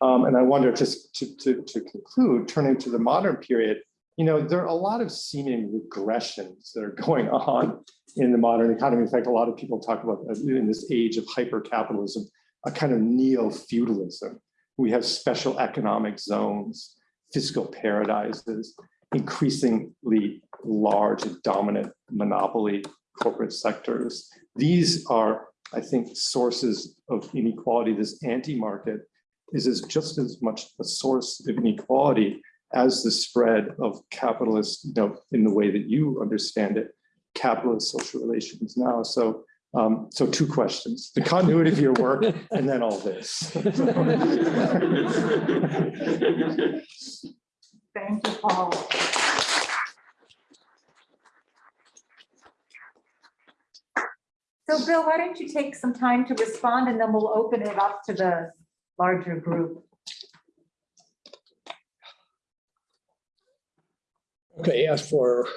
Um, and I wonder, just to, to, to conclude, turning to the modern period, you know, there are a lot of seeming regressions that are going on in the modern economy. In fact, a lot of people talk about uh, in this age of hyper-capitalism, a kind of neo-feudalism. We have special economic zones, fiscal paradises, increasingly large and dominant monopoly corporate sectors. These are, I think, sources of inequality. This anti-market is as just as much a source of inequality as the spread of capitalist, you know, in the way that you understand it, capitalist social relations now. So, um, so two questions, the continuity of your work and then all this. Thank you, Paul. So Bill, why don't you take some time to respond and then we'll open it up to the larger group. Okay, as for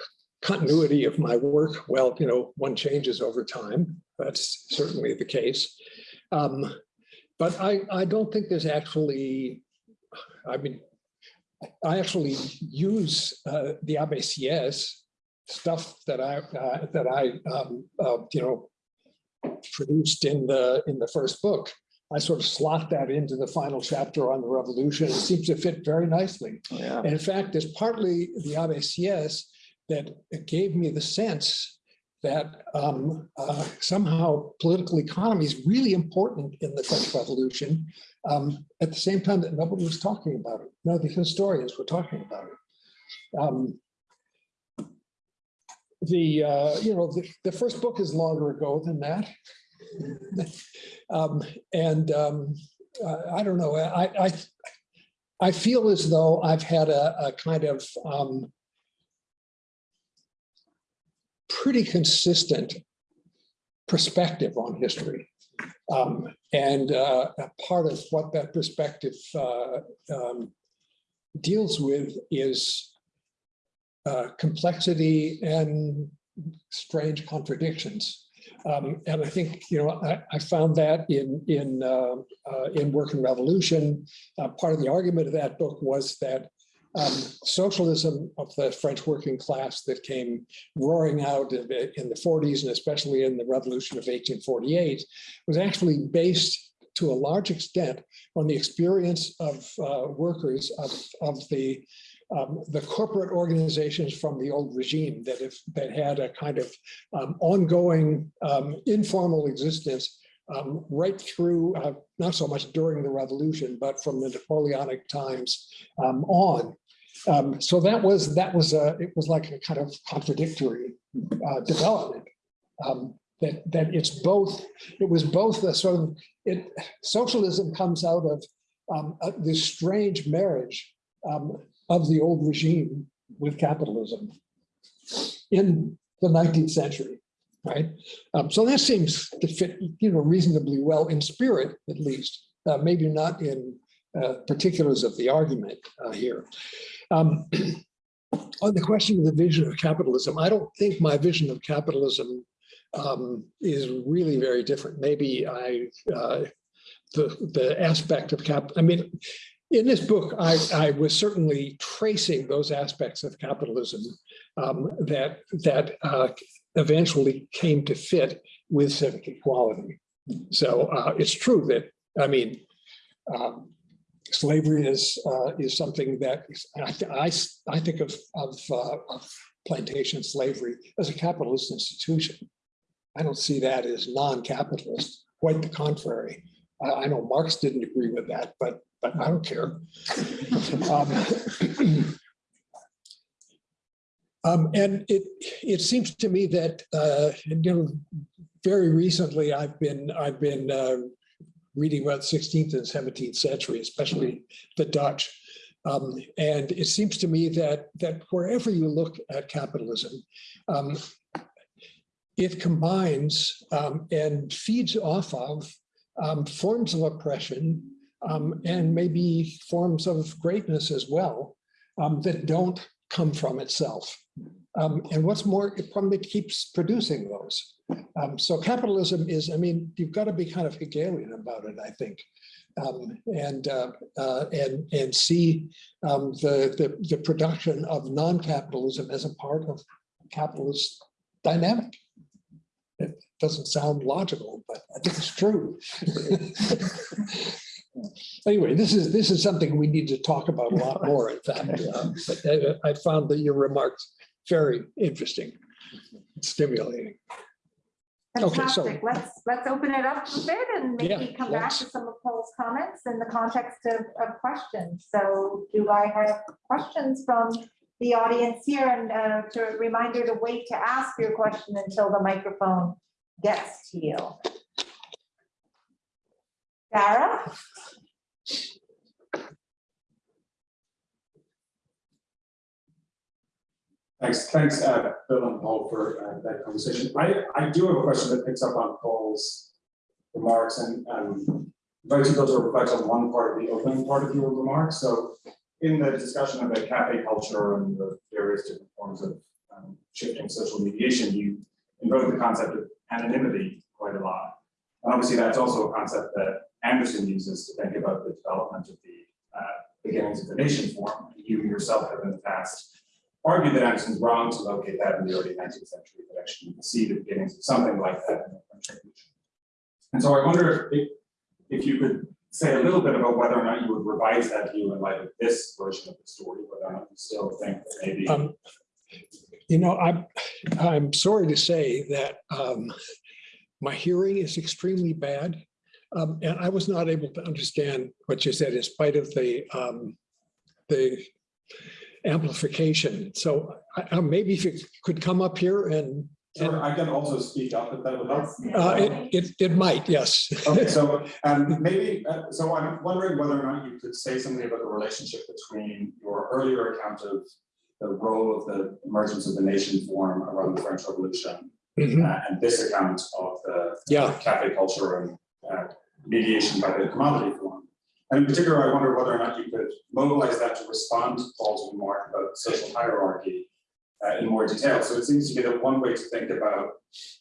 continuity of my work, well, you know, one changes over time. That's certainly the case. Um, But I, I don't think there's actually, I mean, I actually use uh, the Abbe Sieyès stuff that I, uh, that I, um, uh, you know, produced in the, in the first book. I sort of slot that into the final chapter on the revolution. It seems to fit very nicely. Yeah, And in fact, it's partly the Abbe Sieyès that gave me the sense that um, uh, somehow political economy is really important in the French Revolution. um, at the same time that nobody was talking about it. No, the historians were talking about it. Um, the uh, you know the, the first book is longer ago than that, um, and um, uh, I don't know. I, I I feel as though I've had a, a kind of um, pretty consistent perspective on history. Um, and uh, part of what that perspective uh, um, deals with is uh, complexity and strange contradictions. Um, and I think, you know, I, I found that in in uh, uh, in Work and Revolution. Uh, part of the argument of that book was that um, socialism of the French working class that came roaring out in the, 40s and especially in the revolution of 1848 was actually based to a large extent on the experience of uh, workers of, of the um, the corporate organizations from the old regime that have that had a kind of um, ongoing um, informal existence um, right through, uh, not so much during the revolution, but from the Napoleonic times um, on. So that was that was a it was like a kind of contradictory uh, development. That that it's both it was both a sort of it socialism comes out of um, this strange marriage um, of the old regime with capitalism in the 19th century, right? Um, so that seems to fit, you know, reasonably well in spirit, at least, uh, maybe not in uh, particulars of the argument uh, here. Um, on the question of the vision of capitalism, I don't think my vision of capitalism um, is really very different. Maybe I, uh, the, the aspect of cap, I mean, in this book, I, I was certainly tracing those aspects of capitalism um, that, that uh, eventually came to fit with civic equality. So uh, it's true that, I mean, um, slavery is uh, is something that I, I, I think of, of, uh, of plantation slavery as a capitalist institution. I don't see that as non-capitalist, quite the contrary. I know Marx didn't agree with that, but but I don't care. Um, um, and it it seems to me that uh, you know very recently I've been I've been uh, reading about 16th and 17th century, especially the Dutch. Um, and it seems to me that that wherever you look at capitalism, um, it combines um, and feeds off of um, forms of oppression um, and maybe forms of greatness as well um, that don't come from itself. Um, and what's more, it probably keeps producing those. Um, so capitalism is, I mean, you've got to be kind of Hegelian about it, I think. Um, and, uh, uh, and, and see um, the, the, the production of non-capitalism as a part of capitalist dynamic. It doesn't sound logical, but I think it's true. Anyway, this is, this is something we need to talk about a lot more, in fact. um, but I I found that your remarks very interesting, stimulating. Okay, so- Fantastic. Let's, let's open it up a bit and Yeah, maybe come back to some of Paul's comments in the context of, of questions. So do I have questions from the audience here? And uh, to a reminder to wait to ask your question until the microphone gets to you. Sarah? Thanks, thanks, uh, Bill and Paul for uh, that conversation. I, I do have a question that picks up on Paul's remarks and um, invite you to reflect on one part of the opening part of your remarks. So in the discussion about cafe culture and the various different forms of um, shifting social mediation, you invoked the concept of anonymity quite a lot. And obviously, that's also a concept that Anderson uses to think about the development of the uh, beginnings of the nation form. You yourself have in the past argued that Anderson's wrong to locate that in the early nineteenth century, but actually you can see the beginnings of something like that in the French Revolution. And so I wonder if, if you could say a little bit about whether or not you would revise that view in light of this version of the story, whether or not you still think that maybe. Um, You know, I'm, I'm sorry to say that um, my hearing is extremely bad. Um, And I was not able to understand what you said in spite of the, um, the amplification. So I- I- maybe if you could come up here and, Sure, I can also speak up if that would help. uh, it, it, it might, yes. Okay, so um maybe, uh, so I'm wondering whether or not you could say something about the relationship between your earlier account of the role of the emergence of the nation form around the French Revolution Mhm, uh, and this account of the Yeah, cafe culture and uh, mediation by the commodity form. And in particular, I wonder whether or not you could mobilize that to respond to Paul's remark about social hierarchy uh, in more detail. So it seems to me that one way to think about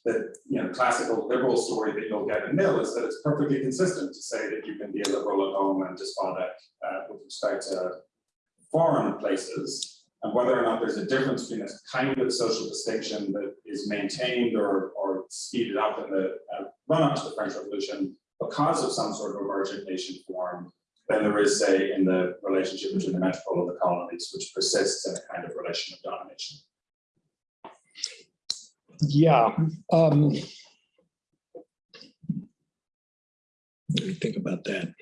the, you know, classical liberal story that you'll get in Mill is that it's perfectly consistent to say that you can be a liberal at home and despotic uh, with respect to foreign places. And whether or not there's a difference between this kind of social distinction that is maintained or, or speeded up in the uh, run up to the French Revolution because of some sort of emergent nation form than there is, say, in the relationship between the metropole and the colonies, which persists in a kind of relation of domination. yeah. um, Let me think about that.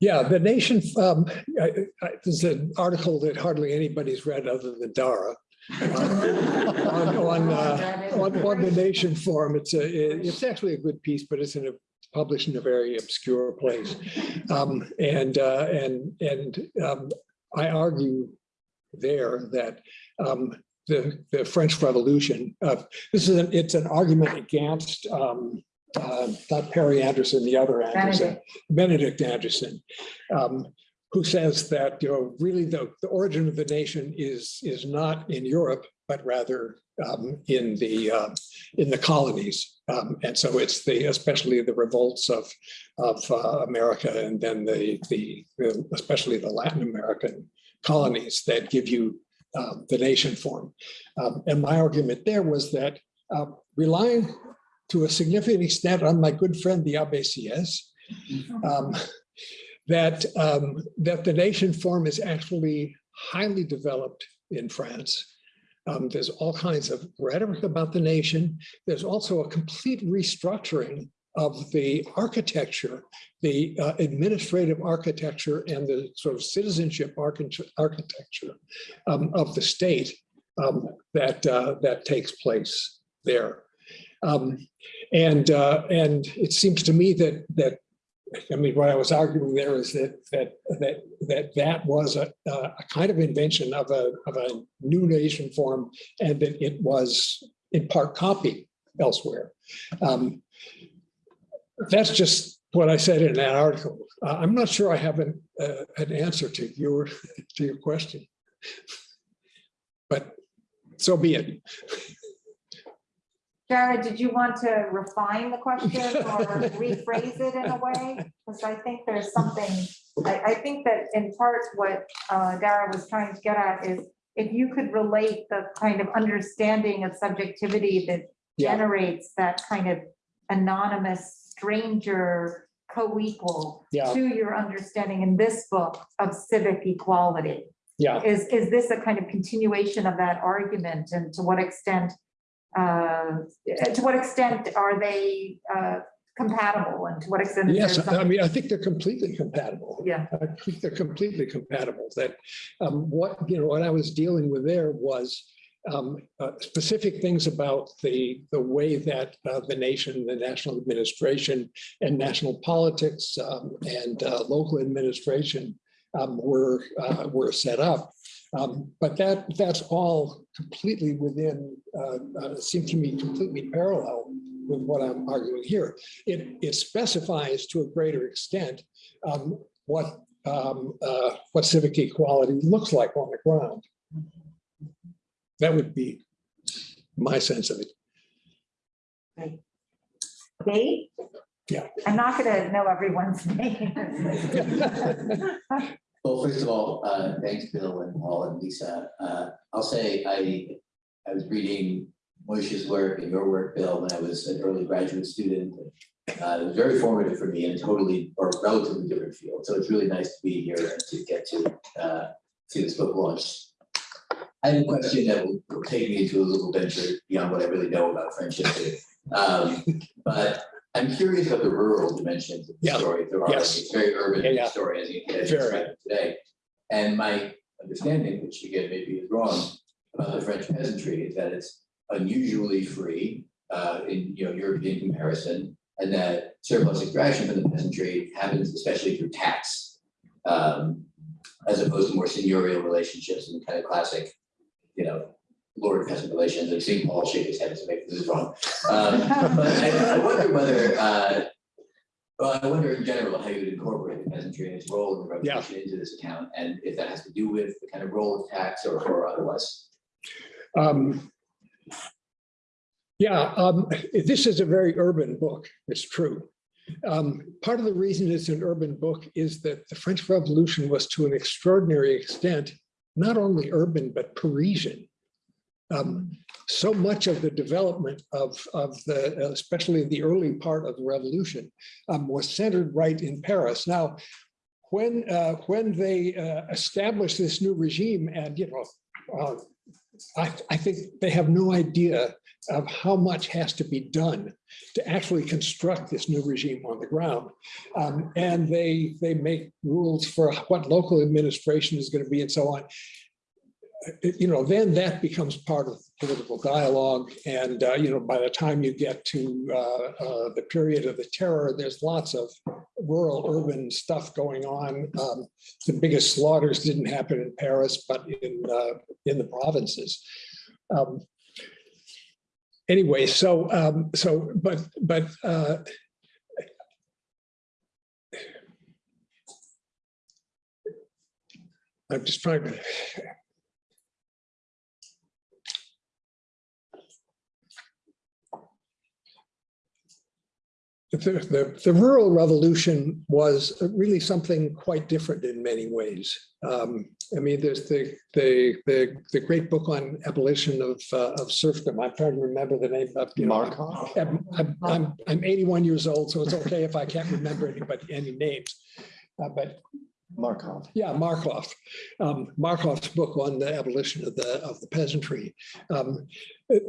Yeah, the nation, um, I- I- there's an article that hardly anybody's read other than Dara. On, on, uh, on, on the Nation Form, it's a, it's actually a good piece, but it's in a, published in a very obscure place. Um, and, uh, and, and, um, I argue there that, um, the, the French Revolution, uh, this is, an it's an argument against, um, uh, not Perry Anderson, the other Anderson, Benedict. Benedict Anderson, um, who says that, you know, really the, the origin of the nation is, is not in Europe, but rather um, in the, uh, in the colonies. Um, and so it's the, especially the revolts of, of uh, America and then the, the, the- especially the Latin American colonies that give you um, the nation form. Um, and my argument there was that uh, relying to a significant extent on my good friend, the Abbe Sieyès, um, that, um, that the nation form is actually highly developed in France. Um, there's all kinds of rhetoric about the nation. There's also a complete restructuring of the architecture, the uh, administrative architecture and the sort of citizenship architecture um, of the state um, that, uh, that takes place there. Um, and, uh, and it seems to me that, that I mean, what I was arguing there is that that that that that was a, a kind of invention of a of a new nation form, and that it was in part copied elsewhere. Um, That's just what I said in that article. Uh, I'm not sure I have an, uh, an answer to your, to your question. But so be it. Jared, did you want to refine the question or rephrase it in a way? Because I think there's something, I, I think that in part what uh, Dara was trying to get at is if you could relate the kind of understanding of subjectivity that Yeah. generates that kind of anonymous stranger co-equal Yeah, to your understanding in this book of civic equality. yeah. Is, is this a kind of continuation of that argument and to what extent? Uh, to what extent are they uh, compatible and to what extent? Yes, I mean, I think they're completely compatible. Yeah, I think they're completely compatible, that um, what, you know, what I was dealing with there was um, uh, specific things about the, the way that uh, the nation, the national administration and national politics um, and uh, local administration um, were, uh, were set up. Um, But that, that's all completely within, uh, uh, seemed to me completely parallel with what I'm arguing here. It, it specifies to a greater extent um, what, um, uh, what civic equality looks like on the ground. That would be my sense of it. Dave? Yeah. I'm not gonna know everyone's name. Well, first of all, uh, thanks, Bill and Paul and Lisa. Uh, I'll say I, I was reading Moishe's work and your work, Bill, when I was an early graduate student. Uh, it was very formative for me in a totally or relatively different field. So it's really nice to be here and to get to, uh, see this book launch. I have a question that will will take me into a little venture beyond what I really know about friendship. Um, but I'm curious about the rural dimensions of the Yeah, story. There are, yes. it's very urban Yeah, yeah. story as you described it today. And my understanding, which again maybe is wrong, about the French peasantry is that it's unusually free uh, in, you know, European comparison. And that surplus extraction from the peasantry happens especially through tax. um, As opposed to more seigneurial relationships and kind of classic, you know, lord peasant relations. I've seen Paul shake his head to make this is wrong. Um, But I I wonder whether, uh, well, I wonder in general how you would incorporate the peasantry and its role in the Yeah. revolution into this account, and if that has to do with the kind of role of tax or, or otherwise. Um, Yeah, um, this is a very urban book, it's true. Um, Part of the reason it's an urban book is that the French Revolution was to an extraordinary extent, not only urban, but Parisian. Um, So much of the development of, of the, especially the early part of the revolution, um, was centered right in Paris. Now, when, uh, when they uh, established this new regime and, you know, uh, I, I think they have no idea of how much has to be done to actually construct this new regime on the ground. Um, and they, they make rules for what local administration is going to be and so on. You know, then that becomes part of political dialogue. And, uh, you know, by the time you get to uh, uh, the period of the terror, there's lots of rural urban stuff going on. Um, the biggest slaughters didn't happen in Paris, but in, uh, in the provinces. Um, Anyway, so, um, so, but, but, uh, I'm just trying to. The, the, the rural revolution was really something quite different in many ways. Um, I mean, there's the, the, the, the great book on abolition of, uh, of serfdom. I'm trying to remember the name of. you know, Markoff? I'm, I'm- I'm, I'm 81 years old, so it's okay if I can't remember anybody, any names. Uh, But Markoff. yeah, Markoff, um, Markoff's book on the abolition of the, of the peasantry. Um,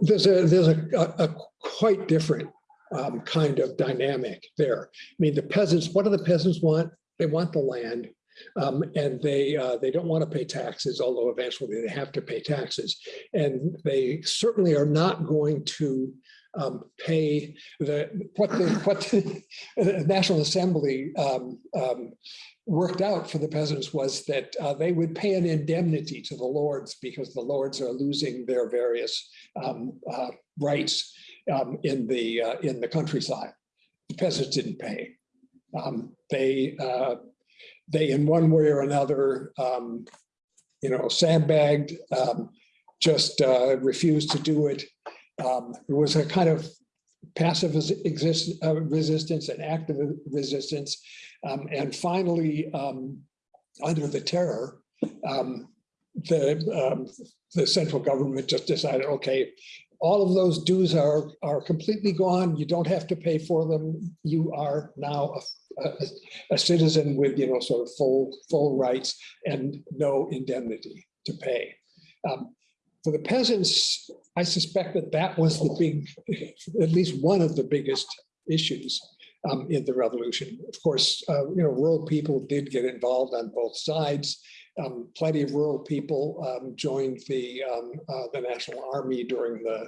There's a, there's a, a a quite different um, kind of dynamic there. I mean, the peasants, what do the peasants want? They want the land. um, and they, uh, they don't want to pay taxes, although eventually they have to pay taxes. And they certainly are not going to um, pay the, what the, what the National Assembly um, um, worked out for the peasants was that uh, they would pay an indemnity to the lords because the lords are losing their various um, uh, rights um, in the, uh, in the countryside. The peasants didn't pay. Um, They, uh, they in one way or another, um, you know, sandbagged, um, just uh, refused to do it. Um, It was a kind of passive exist, uh, resistance and active resistance. Um, And finally, under the terror, the, um, the central government just decided, okay, all of those dues are, are completely gone. You don't have to pay for them. You are now a, a, a citizen with, you know, sort of full, full rights and no indemnity to pay. Um, For the peasants, I suspect that that was the big, at least one of the biggest issues um, in the revolution. Of course, uh, you know, rural people did get involved on both sides. Um, plenty of rural people um, joined the um, uh, the National Army during the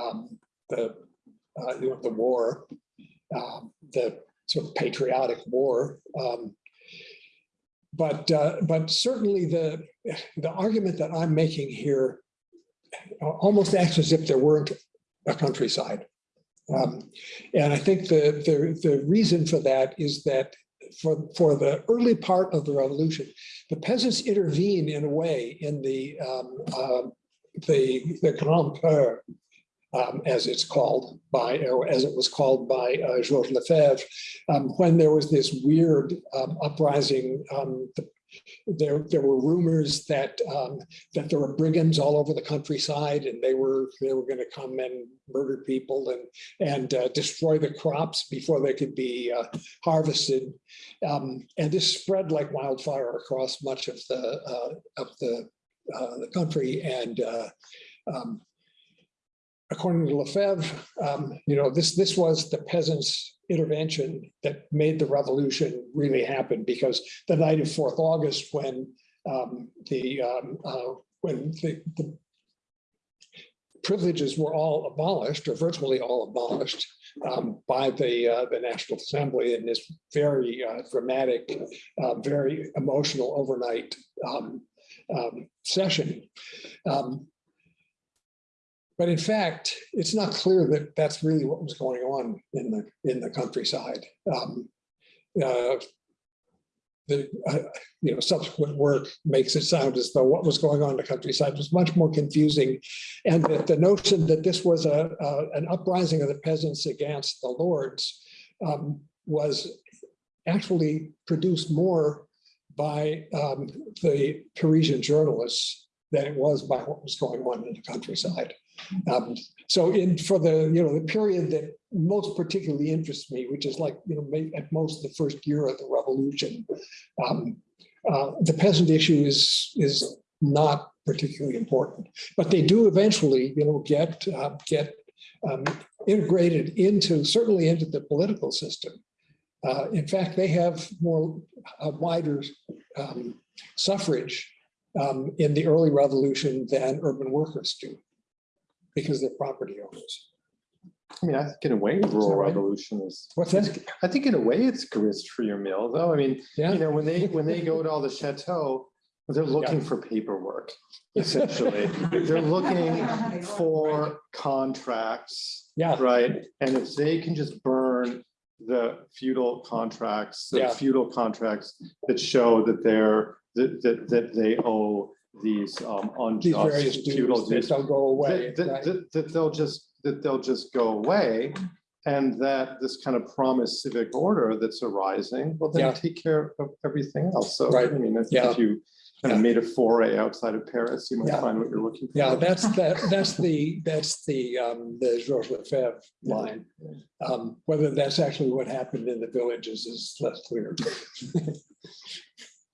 um, the uh, the war, um, the sort of patriotic war. But uh, but certainly the the argument that I'm making here almost acts as if there weren't a countryside. Um, and I think the, the, the reason for that is that for, for the early part of the revolution, the peasants intervene in a way in the, um, uh, the, the Grande Peur, um, as it's called by, or as it was called by uh, Georges Lefebvre, um, when there was this weird um, uprising. Um, the, there, there were rumors that um, that there were brigands all over the countryside, and they were they were going to come and murder people and and uh, destroy the crops before they could be uh, harvested. Um, and this spread like wildfire across much of the uh, of the uh, the country. And uh, um, according to Lefebvre, um, you know, this this was the peasants' intervention that made the revolution really happen because the night of 4th August, when um, the um, uh, when the, the privileges were all abolished or virtually all abolished um, by the uh, the National Assembly in this very uh, dramatic, uh, very emotional overnight um, um, session. Um, but in fact, it's not clear that that's really what was going on in the in the countryside. Um, uh, the uh, you know subsequent work makes it sound as though what was going on in the countryside was much more confusing, and that the notion that this was a, a an uprising of the peasants against the lords um, was actually produced more by um, the Parisian journalists than it was by what was going on in the countryside. Um, so in for the you know the period that most particularly interests me, which is like you know at most the first year of the revolution, um, uh, the peasant issue is is not particularly important, but they do eventually you know get uh, get um, integrated into certainly into the political system. Uh, in fact, they have more a wider um, suffrage um, in the early revolution than urban workers do because they're property owners. I mean, I think in a way, rural right? revolution is, What's that? I think in a way it's grist for your mill, though. I mean, Yeah. you know, when they, when they go to all the chateau, they're looking for paperwork, essentially. They're looking for contracts, Yeah, right? And if they can just burn the feudal contracts, the Yeah. feudal contracts that show that they're, that, that, that they owe these um these various unjust feudal dues, they dues don't go away. that, that- right? that- that they'll just, that they'll just go away. And that this kind of promised civic order that's arising will Yeah. then take care of everything else. So, Right. I mean, I think Yeah. if you kind of made a foray outside of Paris, you might Yeah. find what you're looking for. Yeah, that's, that, that's the, that's the, um, the Georges Lefebvre line. Um, whether that's actually what happened in the villages is less clear.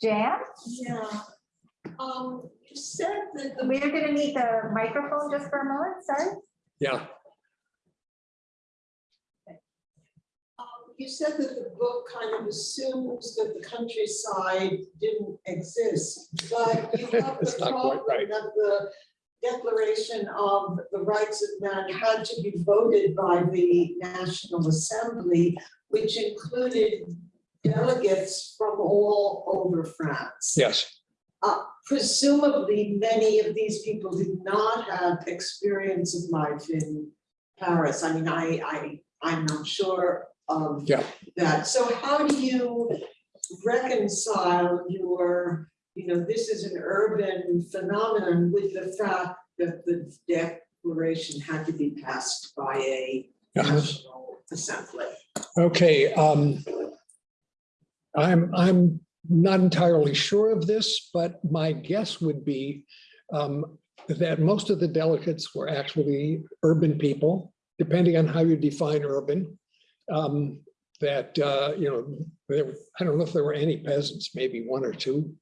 Jan, Yeah. Um, you said that the, we're gonna need the microphone just for a moment, sorry. Yeah, um, you said that the book kind of assumes that the countryside didn't exist, but you have the It's not quite problem right. that the Declaration of the Rights of Man had to be voted by the National Assembly, which included delegates from all over France. Yes, Uh, presumably, many of these people did not have experience of life in Paris. I mean, I, I, I'm not sure of Yeah. that. So how do you reconcile your, you know, this is an urban phenomenon with the fact that the declaration had to be passed by a Uh-huh. national assembly? okay. um, I'm, I'm not entirely sure of this, but my guess would be um, that most of the delegates were actually urban people, depending on how you define urban. Um, That, uh, you know, there, I don't know if there were any peasants, maybe one or two.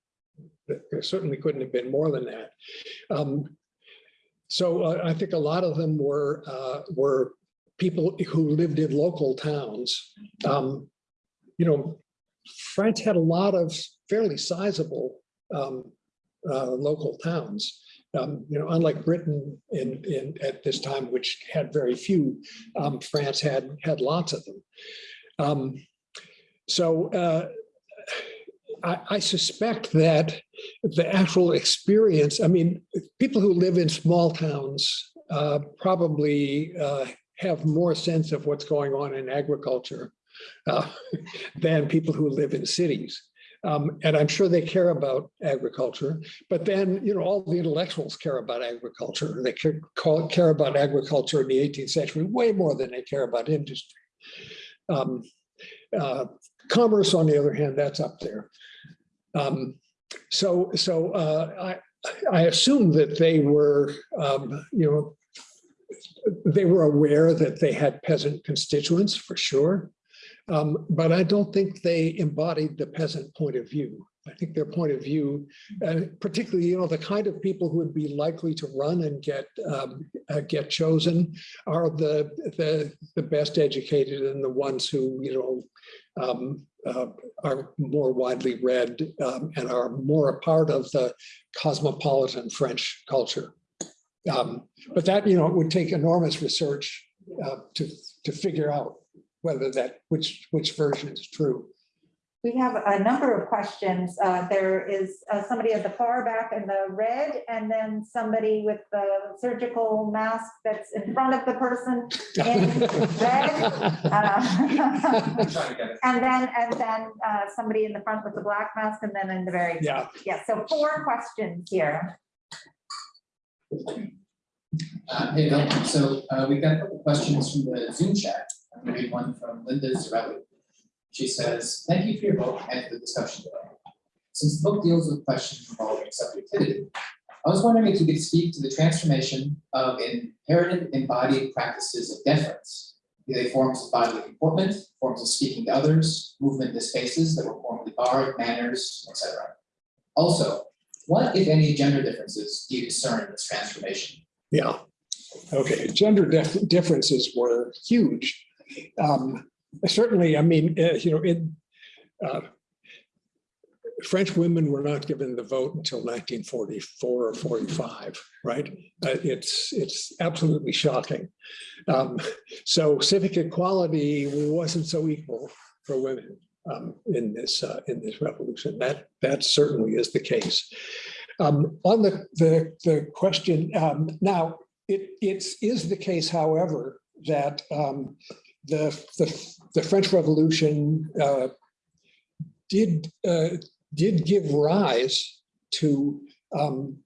There certainly couldn't have been more than that. Um, So uh, I think a lot of them were, uh, were people who lived in local towns. Um, You know, France had a lot of fairly sizable um, uh, local towns. Um, You know, unlike Britain in, in, at this time, which had very few, um, France had, had lots of them. Um, So uh, I, I suspect that the actual experience, I mean, people who live in small towns uh, probably uh, have more sense of what's going on in agriculture uh, than people who live in cities. Um, and I'm sure they care about agriculture, but then, you know, all the intellectuals care about agriculture. They care, call- care about agriculture in the 18th century way more than they care about industry. Um, uh, commerce, on the other hand, that's up there. Um, so, so uh, I, I assume that they were, um, you know, they were aware that they had peasant constituents for sure. Um, but I don't think they embodied the peasant point of view. I think their point of view, and particularly, you know, the kind of people who would be likely to run and get um, uh, get chosen are the, the the best educated and the ones who, you know, um, uh, are more widely read um, and are more a part of the cosmopolitan French culture. Um, but that, you know, would take enormous research uh, to to figure out whether that which which version is true. We have a number of questions. Uh, There is uh, somebody at the far back in the red, and then somebody with the surgical mask that's in front of the person in red. Uh, And then, and then uh, somebody in the front with the black mask, and then in the very, Yeah, yeah, so four questions here. Uh, Hey, Bill, so uh, we've got a couple questions from the Zoom chat. Read one from Linda Zerilli. She says, thank you for your book and for the discussion today. Since the book deals with questions involving subjectivity, I was wondering if you could speak to the transformation of inherited embodied practices of deference, be they forms of bodily comportment, forms of speaking to others, movement to spaces that were formerly barred, manners, etc. Also, what, if any, gender differences do you discern in this transformation? yeah. Okay, gender dif- differences were huge. Um, Certainly, I mean, uh, you know, in uh, French women were not given the vote until 1944 or 45, right? Uh, It's, it's absolutely shocking. Um, So civic equality wasn't so equal for women um, in this, uh, in this revolution. That, that certainly is the case. Um, On the, the, the question, um, now, it, it's, is the case, however, that um, the, the, the French Revolution uh, did, uh, did give rise to um,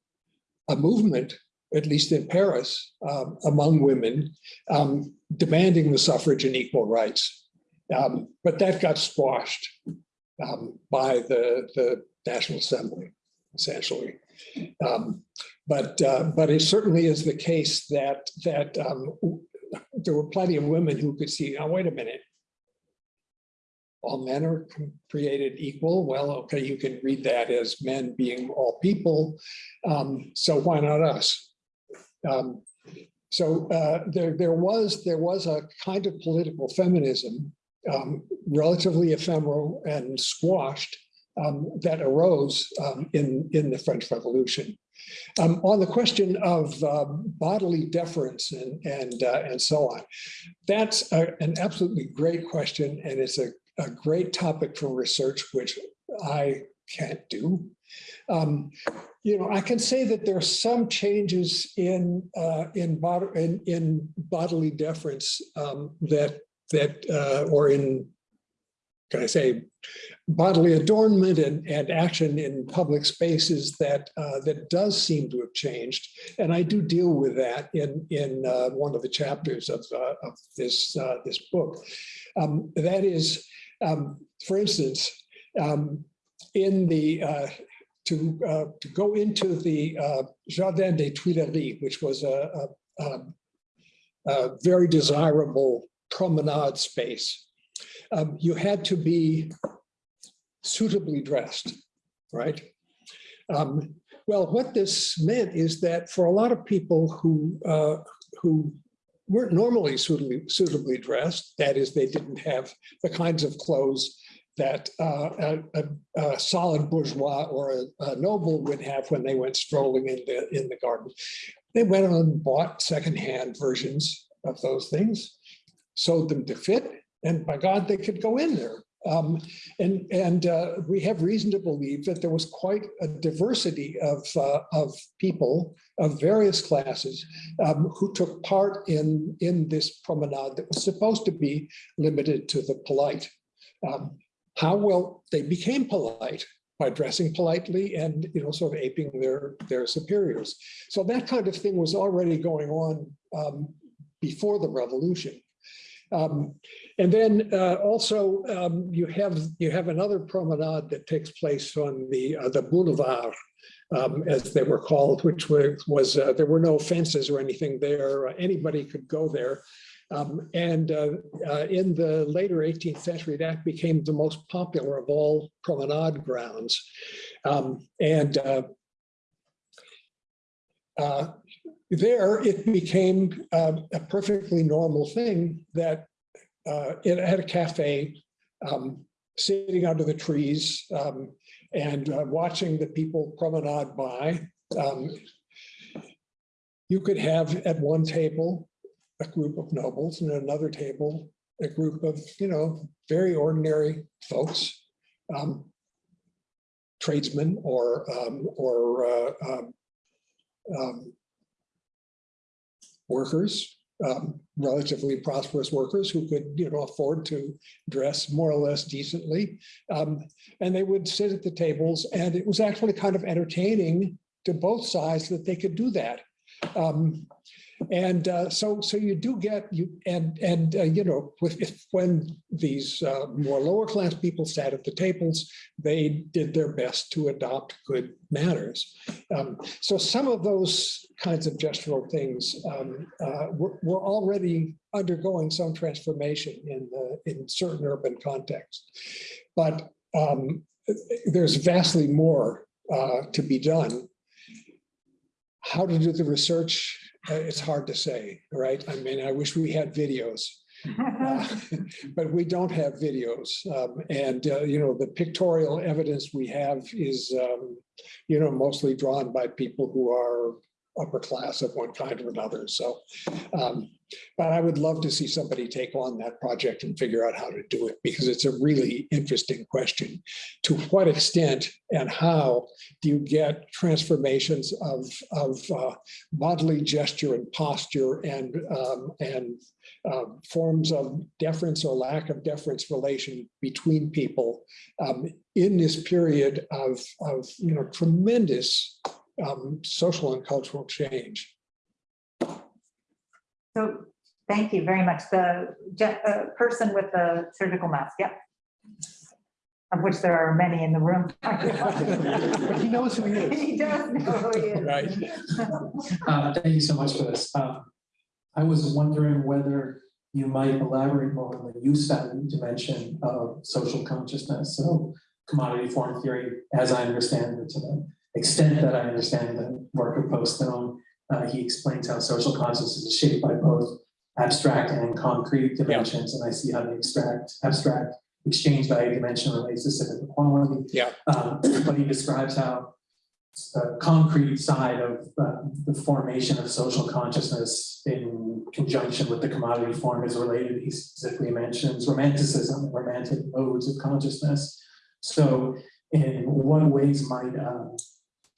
a movement, at least in Paris, um, among women, um, demanding the suffrage and equal rights. Um, But that got squashed um, by the, the National Assembly, essentially. But, uh, but it certainly is the case that, that there were plenty of women who could see, oh, wait a minute. All men are created equal. Well, okay, you can read that as men being all people. Um, So why not us? Um, So uh, there, there was, there was a kind of political feminism, um, relatively ephemeral and squashed, um, that arose um, in, in the French Revolution. Um, on the question of uh, bodily deference and and uh, and so on, that's a, an absolutely great question, and it's a a great topic for research, which I can't do. Um, You know, I can say that there are some changes in, uh, in bod- in, in bodily deference um, that, that, uh, or in, can I say, bodily adornment and, and action in public spaces that, uh, that does seem to have changed. And I do deal with that in, in uh, one of the chapters of, uh, of this, uh, this book. Um, That is, um, for instance, um, in the, uh, to, uh, to go into the Jardin des Tuileries, which was a, a, a- a very desirable promenade space, um, you had to be suitably dressed, right? Um, Well, what this meant is that for a lot of people who, uh, who weren't normally suitably, suitably dressed, that is, they didn't have the kinds of clothes that uh, a, a- solid bourgeois or a- a noble would have when they went strolling in the, in the garden. They went on and bought secondhand versions of those things, sewed them to fit, and by God, they could go in there. Um, And, and uh, we have reason to believe that there was quite a diversity of, uh, of people of various classes um, who took part in, in this promenade that was supposed to be limited to the polite. Um, how well they became polite by dressing politely and, you know, sort of aping their, their superiors. So that kind of thing was already going on um, before the revolution. Um, and then uh, also um, you have you have another promenade that takes place on the uh, the boulevard, um, as they were called, which was, was uh, there were no fences or anything there. Anybody could go there. Um, and uh, uh, in the later 18th century, that became the most popular of all promenade grounds. Um, and uh, there, it became uh, a perfectly normal thing that uh, it had a cafe, um, sitting under the trees um, and uh, watching the people promenade by. Um, You could have at one table a group of nobles and at another table, a group of, you know, very ordinary folks. um, Tradesmen or, um, or uh, um, workers, um, relatively prosperous workers who could, you know, afford to dress more or less decently. Um, and they would sit at the tables and it was actually kind of entertaining to both sides that they could do that. Um, and uh, so, so you do get you and and uh, you know, if, when these uh, more lower class people sat at the tables, they did their best to adopt good manners. Um, so some of those kinds of gestural things um, uh, were, were already undergoing some transformation in the in certain urban contexts, but um, there's vastly more uh, to be done. How to do the research, it's hard to say, right? I mean, I wish we had videos. Uh, But we don't have videos. um, And, uh, you know, the pictorial evidence we have is, um, you know, mostly drawn by people who are upper class of one kind or another. So, um, but I would love to see somebody take on that project and figure out how to do it because it's a really interesting question. To what extent and how do you get transformations of, of uh, bodily gesture and posture and, um, and um, forms of deference or lack of deference relation between people um, in this period of, of, you know, tremendous um, social and cultural change. So, thank you very much. The uh, person with the surgical mask, yep. Of which there are many in the room. But he knows who he is. He does know who he is. Right. Uh, Thank you so much for this. Um, I was wondering whether you might elaborate more on the use value dimension of social consciousness. So commodity form theory, as I understand it, to the extent that I understand the work of Postone, uh, he explains how social consciousness is shaped by both abstract and concrete dimensions, and I see how the abstract, abstract exchange value dimension relates to civic equality. Yeah. Um, But he describes how the concrete side of uh, the formation of social consciousness in conjunction with the commodity form is related. He specifically mentions romanticism, romantic modes of consciousness. So in what ways might um,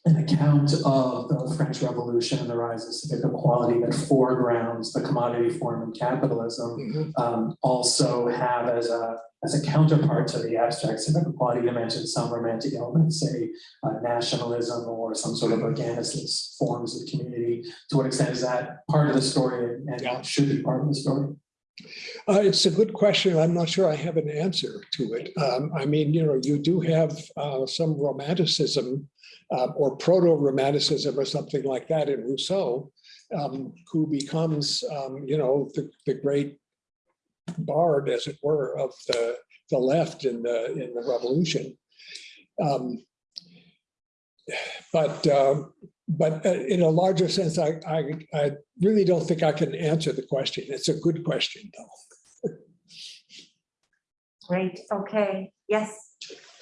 an account of the French Revolution and the rise of civic equality that foregrounds the commodity form of capitalism Mhm. um, also have as a, as a counterpart to the abstract civic equality dimension, some romantic elements, say uh, nationalism or some sort of organicist forms of community. To what extent is that part of the story and- Yeah. should be part of the story? Uh, it's a good question. I'm not sure I have an answer to it. Um, I mean, you know, you do have, uh, some romanticism uh, or proto-romanticism or something like that in Rousseau, um, who becomes, um, you know, the, the great bard, as it were, of the, the left in the, in the revolution. Um, But, um, but uh, in a larger sense, I, I, I really don't think I can answer the question. It's a good question, though. Great, okay, yes,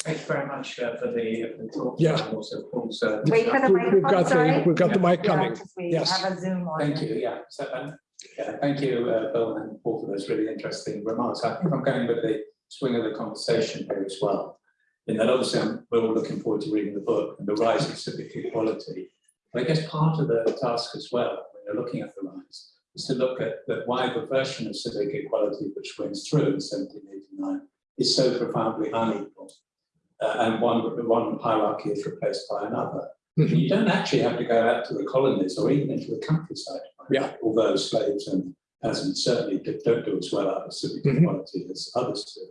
Thanks very much uh, for the for the talk. Yeah. and Also, Paul's. uh, wait for the We've we've microphone, got the, sorry. we've got the mic Yeah, coming. 'cause we Yes. have a Zoom on. Thank you, yeah. So, um, yeah, thank you, uh, Bill and Paul, for those really interesting remarks. I think I'm going with the swing of the conversation here as well. In that obviously, I'm- we're all looking forward to reading the book and the rise of civic equality. But I guess part of the task as well, when you're looking at the rise, is to look at why the wider version of civic equality which wins through in seventeen eighty-nine is so profoundly unequal. Uh, and one, one hierarchy is replaced by another. Mhm. You don't actually have to go out to the colonies or even into the countryside. find Yeah. Although slaves and peasants certainly do- don't do as well out of civic Mhm. equality as others do.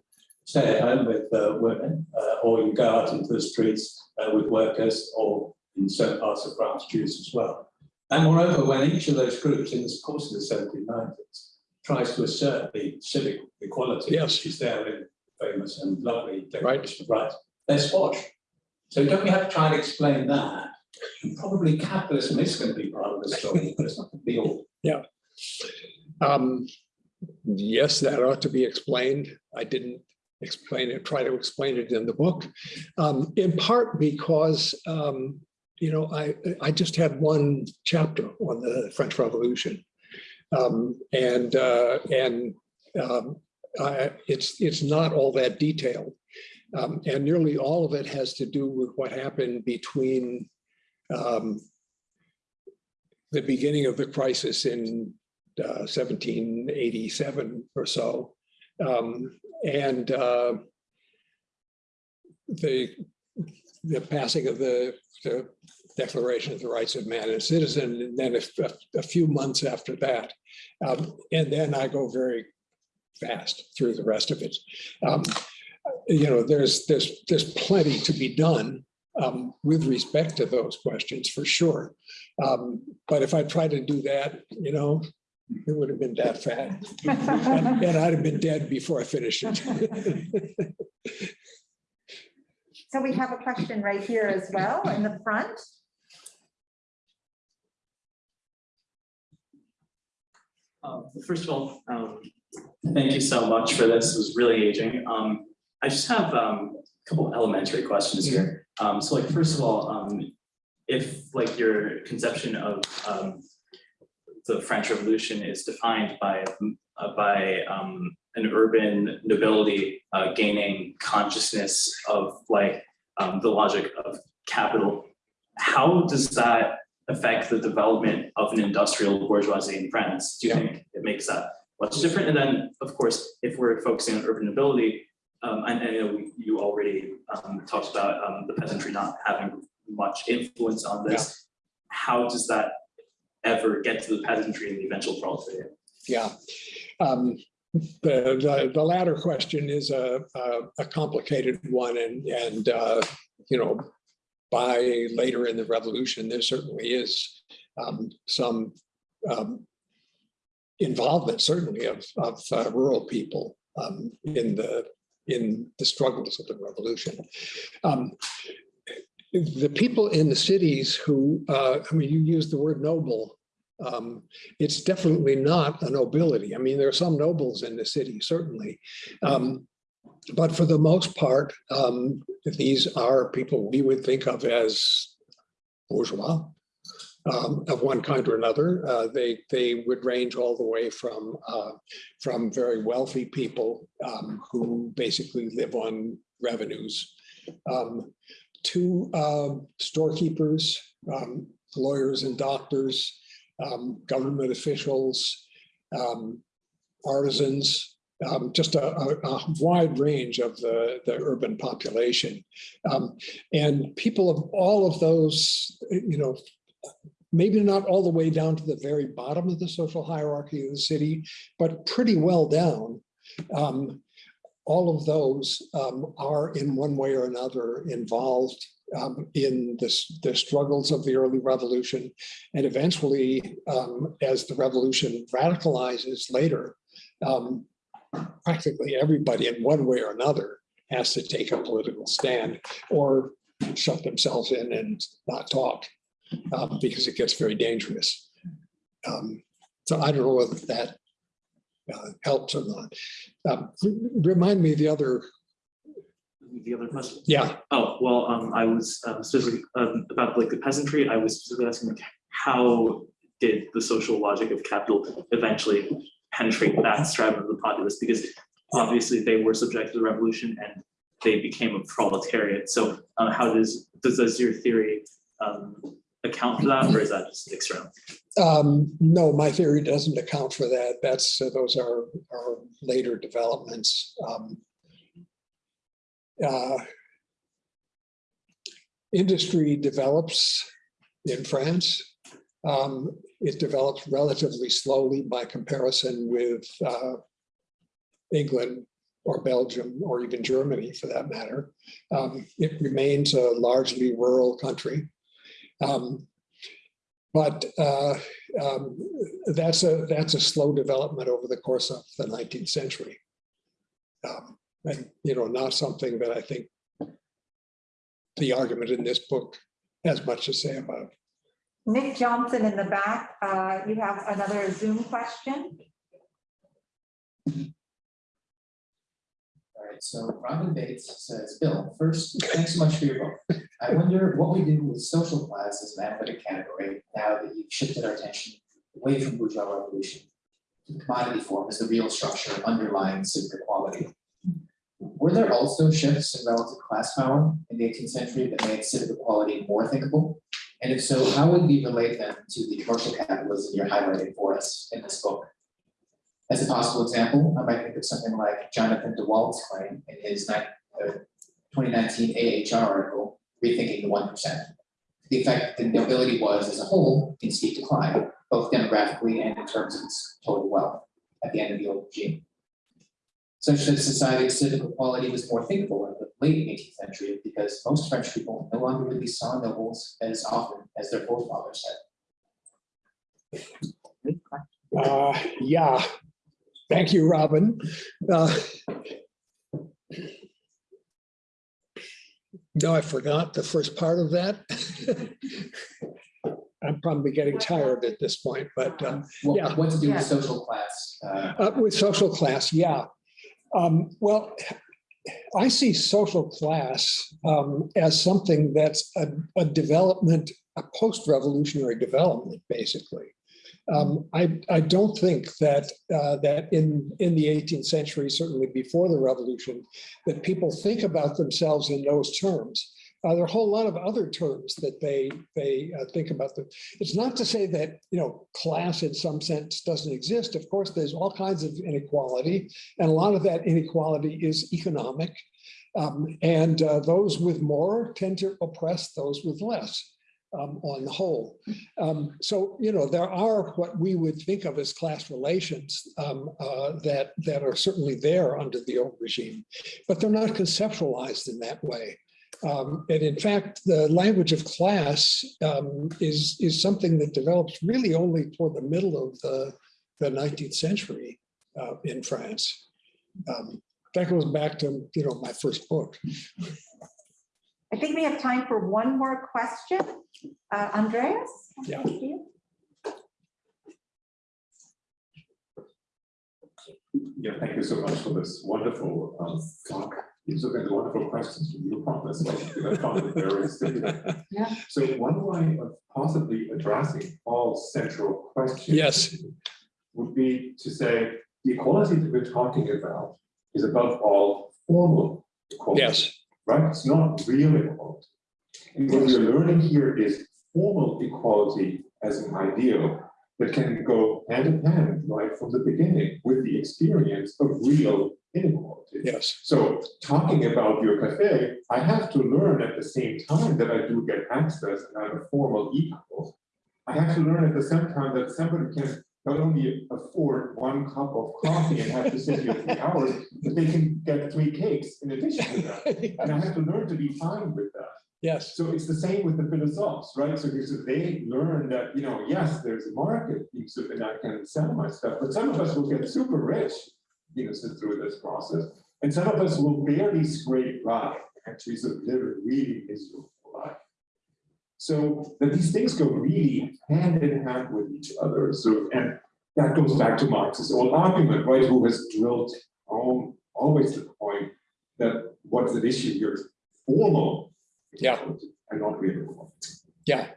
Stay at home with uh, women, uh, or you go out into the streets uh, with workers, or in certain parts of France, Jews as well. And moreover, when each of those groups in the course of the seventeen nineties tries to assert the civic equality, Yes. which is there in famous and lovely Declaration of Rights, they're squashed. So don't we have to try and explain that? Probably capitalism is going to be part of the story, but it's not be all. Um, Yes, that ought to be explained. I didn't explain it, try to explain it in the book. Um, In part because, um, you know, I, I just had one chapter on the French Revolution. Um, And, uh, and um, I- it's, it's not all that detailed. Um, And nearly all of it has to do with what happened between um, the beginning of the crisis in uh, 1787 or so. Um, And uh, the, the passing of the, the Declaration of the Rights of Man and Citizen, and then a, a few months after that. Um, And then I go very fast through the rest of it. You know, there's, there's, there's plenty to be done um, with respect to those questions, for sure. Um, But if I tried to do that, you know, it would have been that fat. And and I'd have been dead before I finished it. So we have a question right here as well in the front. Uh, First of all, um, thank you so much for this. It was really engaging. Um, I just have um, a couple elementary questions here. Um, So like, first of all, um, if like your conception of um, the French Revolution is defined by, uh, by um, an urban nobility uh, gaining consciousness of like um, the logic of capital, how does that affect the development of an industrial bourgeoisie in France? Do you think it makes that much different? And then, of course, if we're focusing on urban nobility, um, and I know you already um, talked about um, the peasantry not having much influence on this. How does that ever get to the peasantry and the eventual proletariat? Yeah. Um, The, the, the latter question is a, a- a complicated one and, and, uh, you know, by later in the revolution, there certainly is um, some um, involvement certainly of, of uh, rural people um, in the, in the struggles of the revolution. Um, The people in the cities who, uh, I mean, you use the word noble. Um, It's definitely not a nobility. I mean, there are some nobles in the city, certainly. Um, But for the most part, um, these are people we would think of as bourgeois um, of one kind or another. Uh, They, they would range all the way from, uh, from very wealthy people um, who basically live on revenues um, to um, storekeepers, um, lawyers and doctors, um, government officials, artisans, um, just a, a, a wide range of the, the urban population. Um, and people of all of those, you know, maybe not all the way down to the very bottom of the social hierarchy of the city, but pretty well down. Um, all of those um, are in one way or another involved um, in this, the struggles of the early revolution. And eventually, um, as the revolution radicalizes later, um, practically everybody in one way or another has to take a political stand or shut themselves in and not talk um, because it gets very dangerous. Um, So I don't know whether that uh, helps or not. Um, Remind me the other, The other question? yeah, Oh, well, um, I was um, specifically um, about like the peasantry, I was specifically asking like, how did the social logic of capital eventually penetrate that stratum of the populace? Because obviously they were subject to the revolution and they became a proletariat. So uh, how does, does, does your theory um, account for that, or is that just? Um, no, my theory doesn't account for that. That's, uh, those are, are later developments. Um, uh, Industry develops in France. Um, it develops relatively slowly by comparison with, uh, England or Belgium or even Germany for that matter. Um, it remains a largely rural country. Um, but uh, um, that's a, that's a slow development over the course of the nineteenth century. Um, And, you know, not something that I think the argument in this book has much to say about. Nick Johnson in the back, uh, you have another Zoom question? So Robin Bates says, Bill, first, thanks so much for your book. I wonder what we do with social class as an analytic category now that you've shifted our attention away from bourgeois revolution to the commodity form as the real structure underlying civic equality. Were there also shifts in relative class power in the eighteenth century that made civic equality more thinkable? And if so, how would we relate them to the commercial capitalism you're highlighting for us in this book? As a possible example, I might think of something like Jonathan Dewald's claim in his uh, 2019 AHR article, Rethinking the One Percent. The effect the nobility was as a whole in steep decline, both demographically and in terms of its total wealth at the end of the old regime. Such that society's civic equality was more thinkable in the late eighteenth century because most French people no longer really saw nobles as often as their forefathers had. Uh, yeah, thank you, Robin. Uh, No, I forgot the first part of that. I'm probably getting tired at this point, but uh, Yeah. What, what to do with social class? uh, Uh, with social class, yeah. Um, well, I see social class um, as something that's a, a development, a post-revolutionary development, basically. Um, I, I don't think that uh, that in, in the 18th century, certainly before the revolution, that people think about themselves in those terms. Uh, there are a whole lot of other terms that they they uh, think about them. It's not to say that you know class in some sense doesn't exist. Of course, there's all kinds of inequality, and a lot of that inequality is economic. Um, and uh, those with more tend to oppress those with less. Um, on the whole. Um, so, you know, there are what we would think of as class relations um, uh, that, that are certainly there under the old regime, but they're not conceptualized in that way. Um, and in fact, the language of class um, is, is something that develops really only toward the middle of the, the 19th century uh, in France. Um, that goes back to, you know, my first book. I think we have time for one more question. Uh, Andreas? Yeah. Thank you. Yeah, thank you so much for this wonderful um, talk. These are the wonderful questions from you, promise, I found it very stimulating. Yeah. So one way of possibly addressing all central questions. Yes. Would be to say, the equality that we're talking about is above all formal equality. Yes, Right, it's not real equality. And what we're learning here is formal equality as an ideal that can go hand in hand right from the beginning with the experience of real inequality. yes, So talking about your cafe, I have to learn at the same time that I do get access and I'm a formal equal. I have to learn at the same time that somebody can not only afford one cup of coffee and have to sit here three hours, but they can get three cakes in addition to that. And I have to learn to be fine with that. yes, So it's the same with the philosophes, right? So because they learn that, you know, yes, there's a market, so then I can sell my stuff, but some of us will get super rich, you know, through this process. And some of us will barely scrape by, actually, so live really miserable. So that these things go really hand in hand with each other. So, and that goes back to Marx's old argument, right? Who has drilled home always to the point that what's at issue here is formal Yeah. And not real yeah.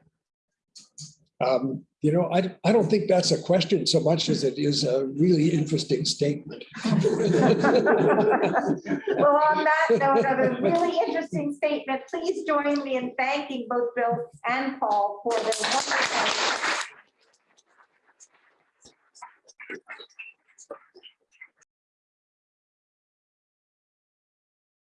Um, You know, I, I don't think that's a question so much as it is a really interesting statement. Well, on that note of a really interesting statement, please join me in thanking both Bill and Paul for their wonderful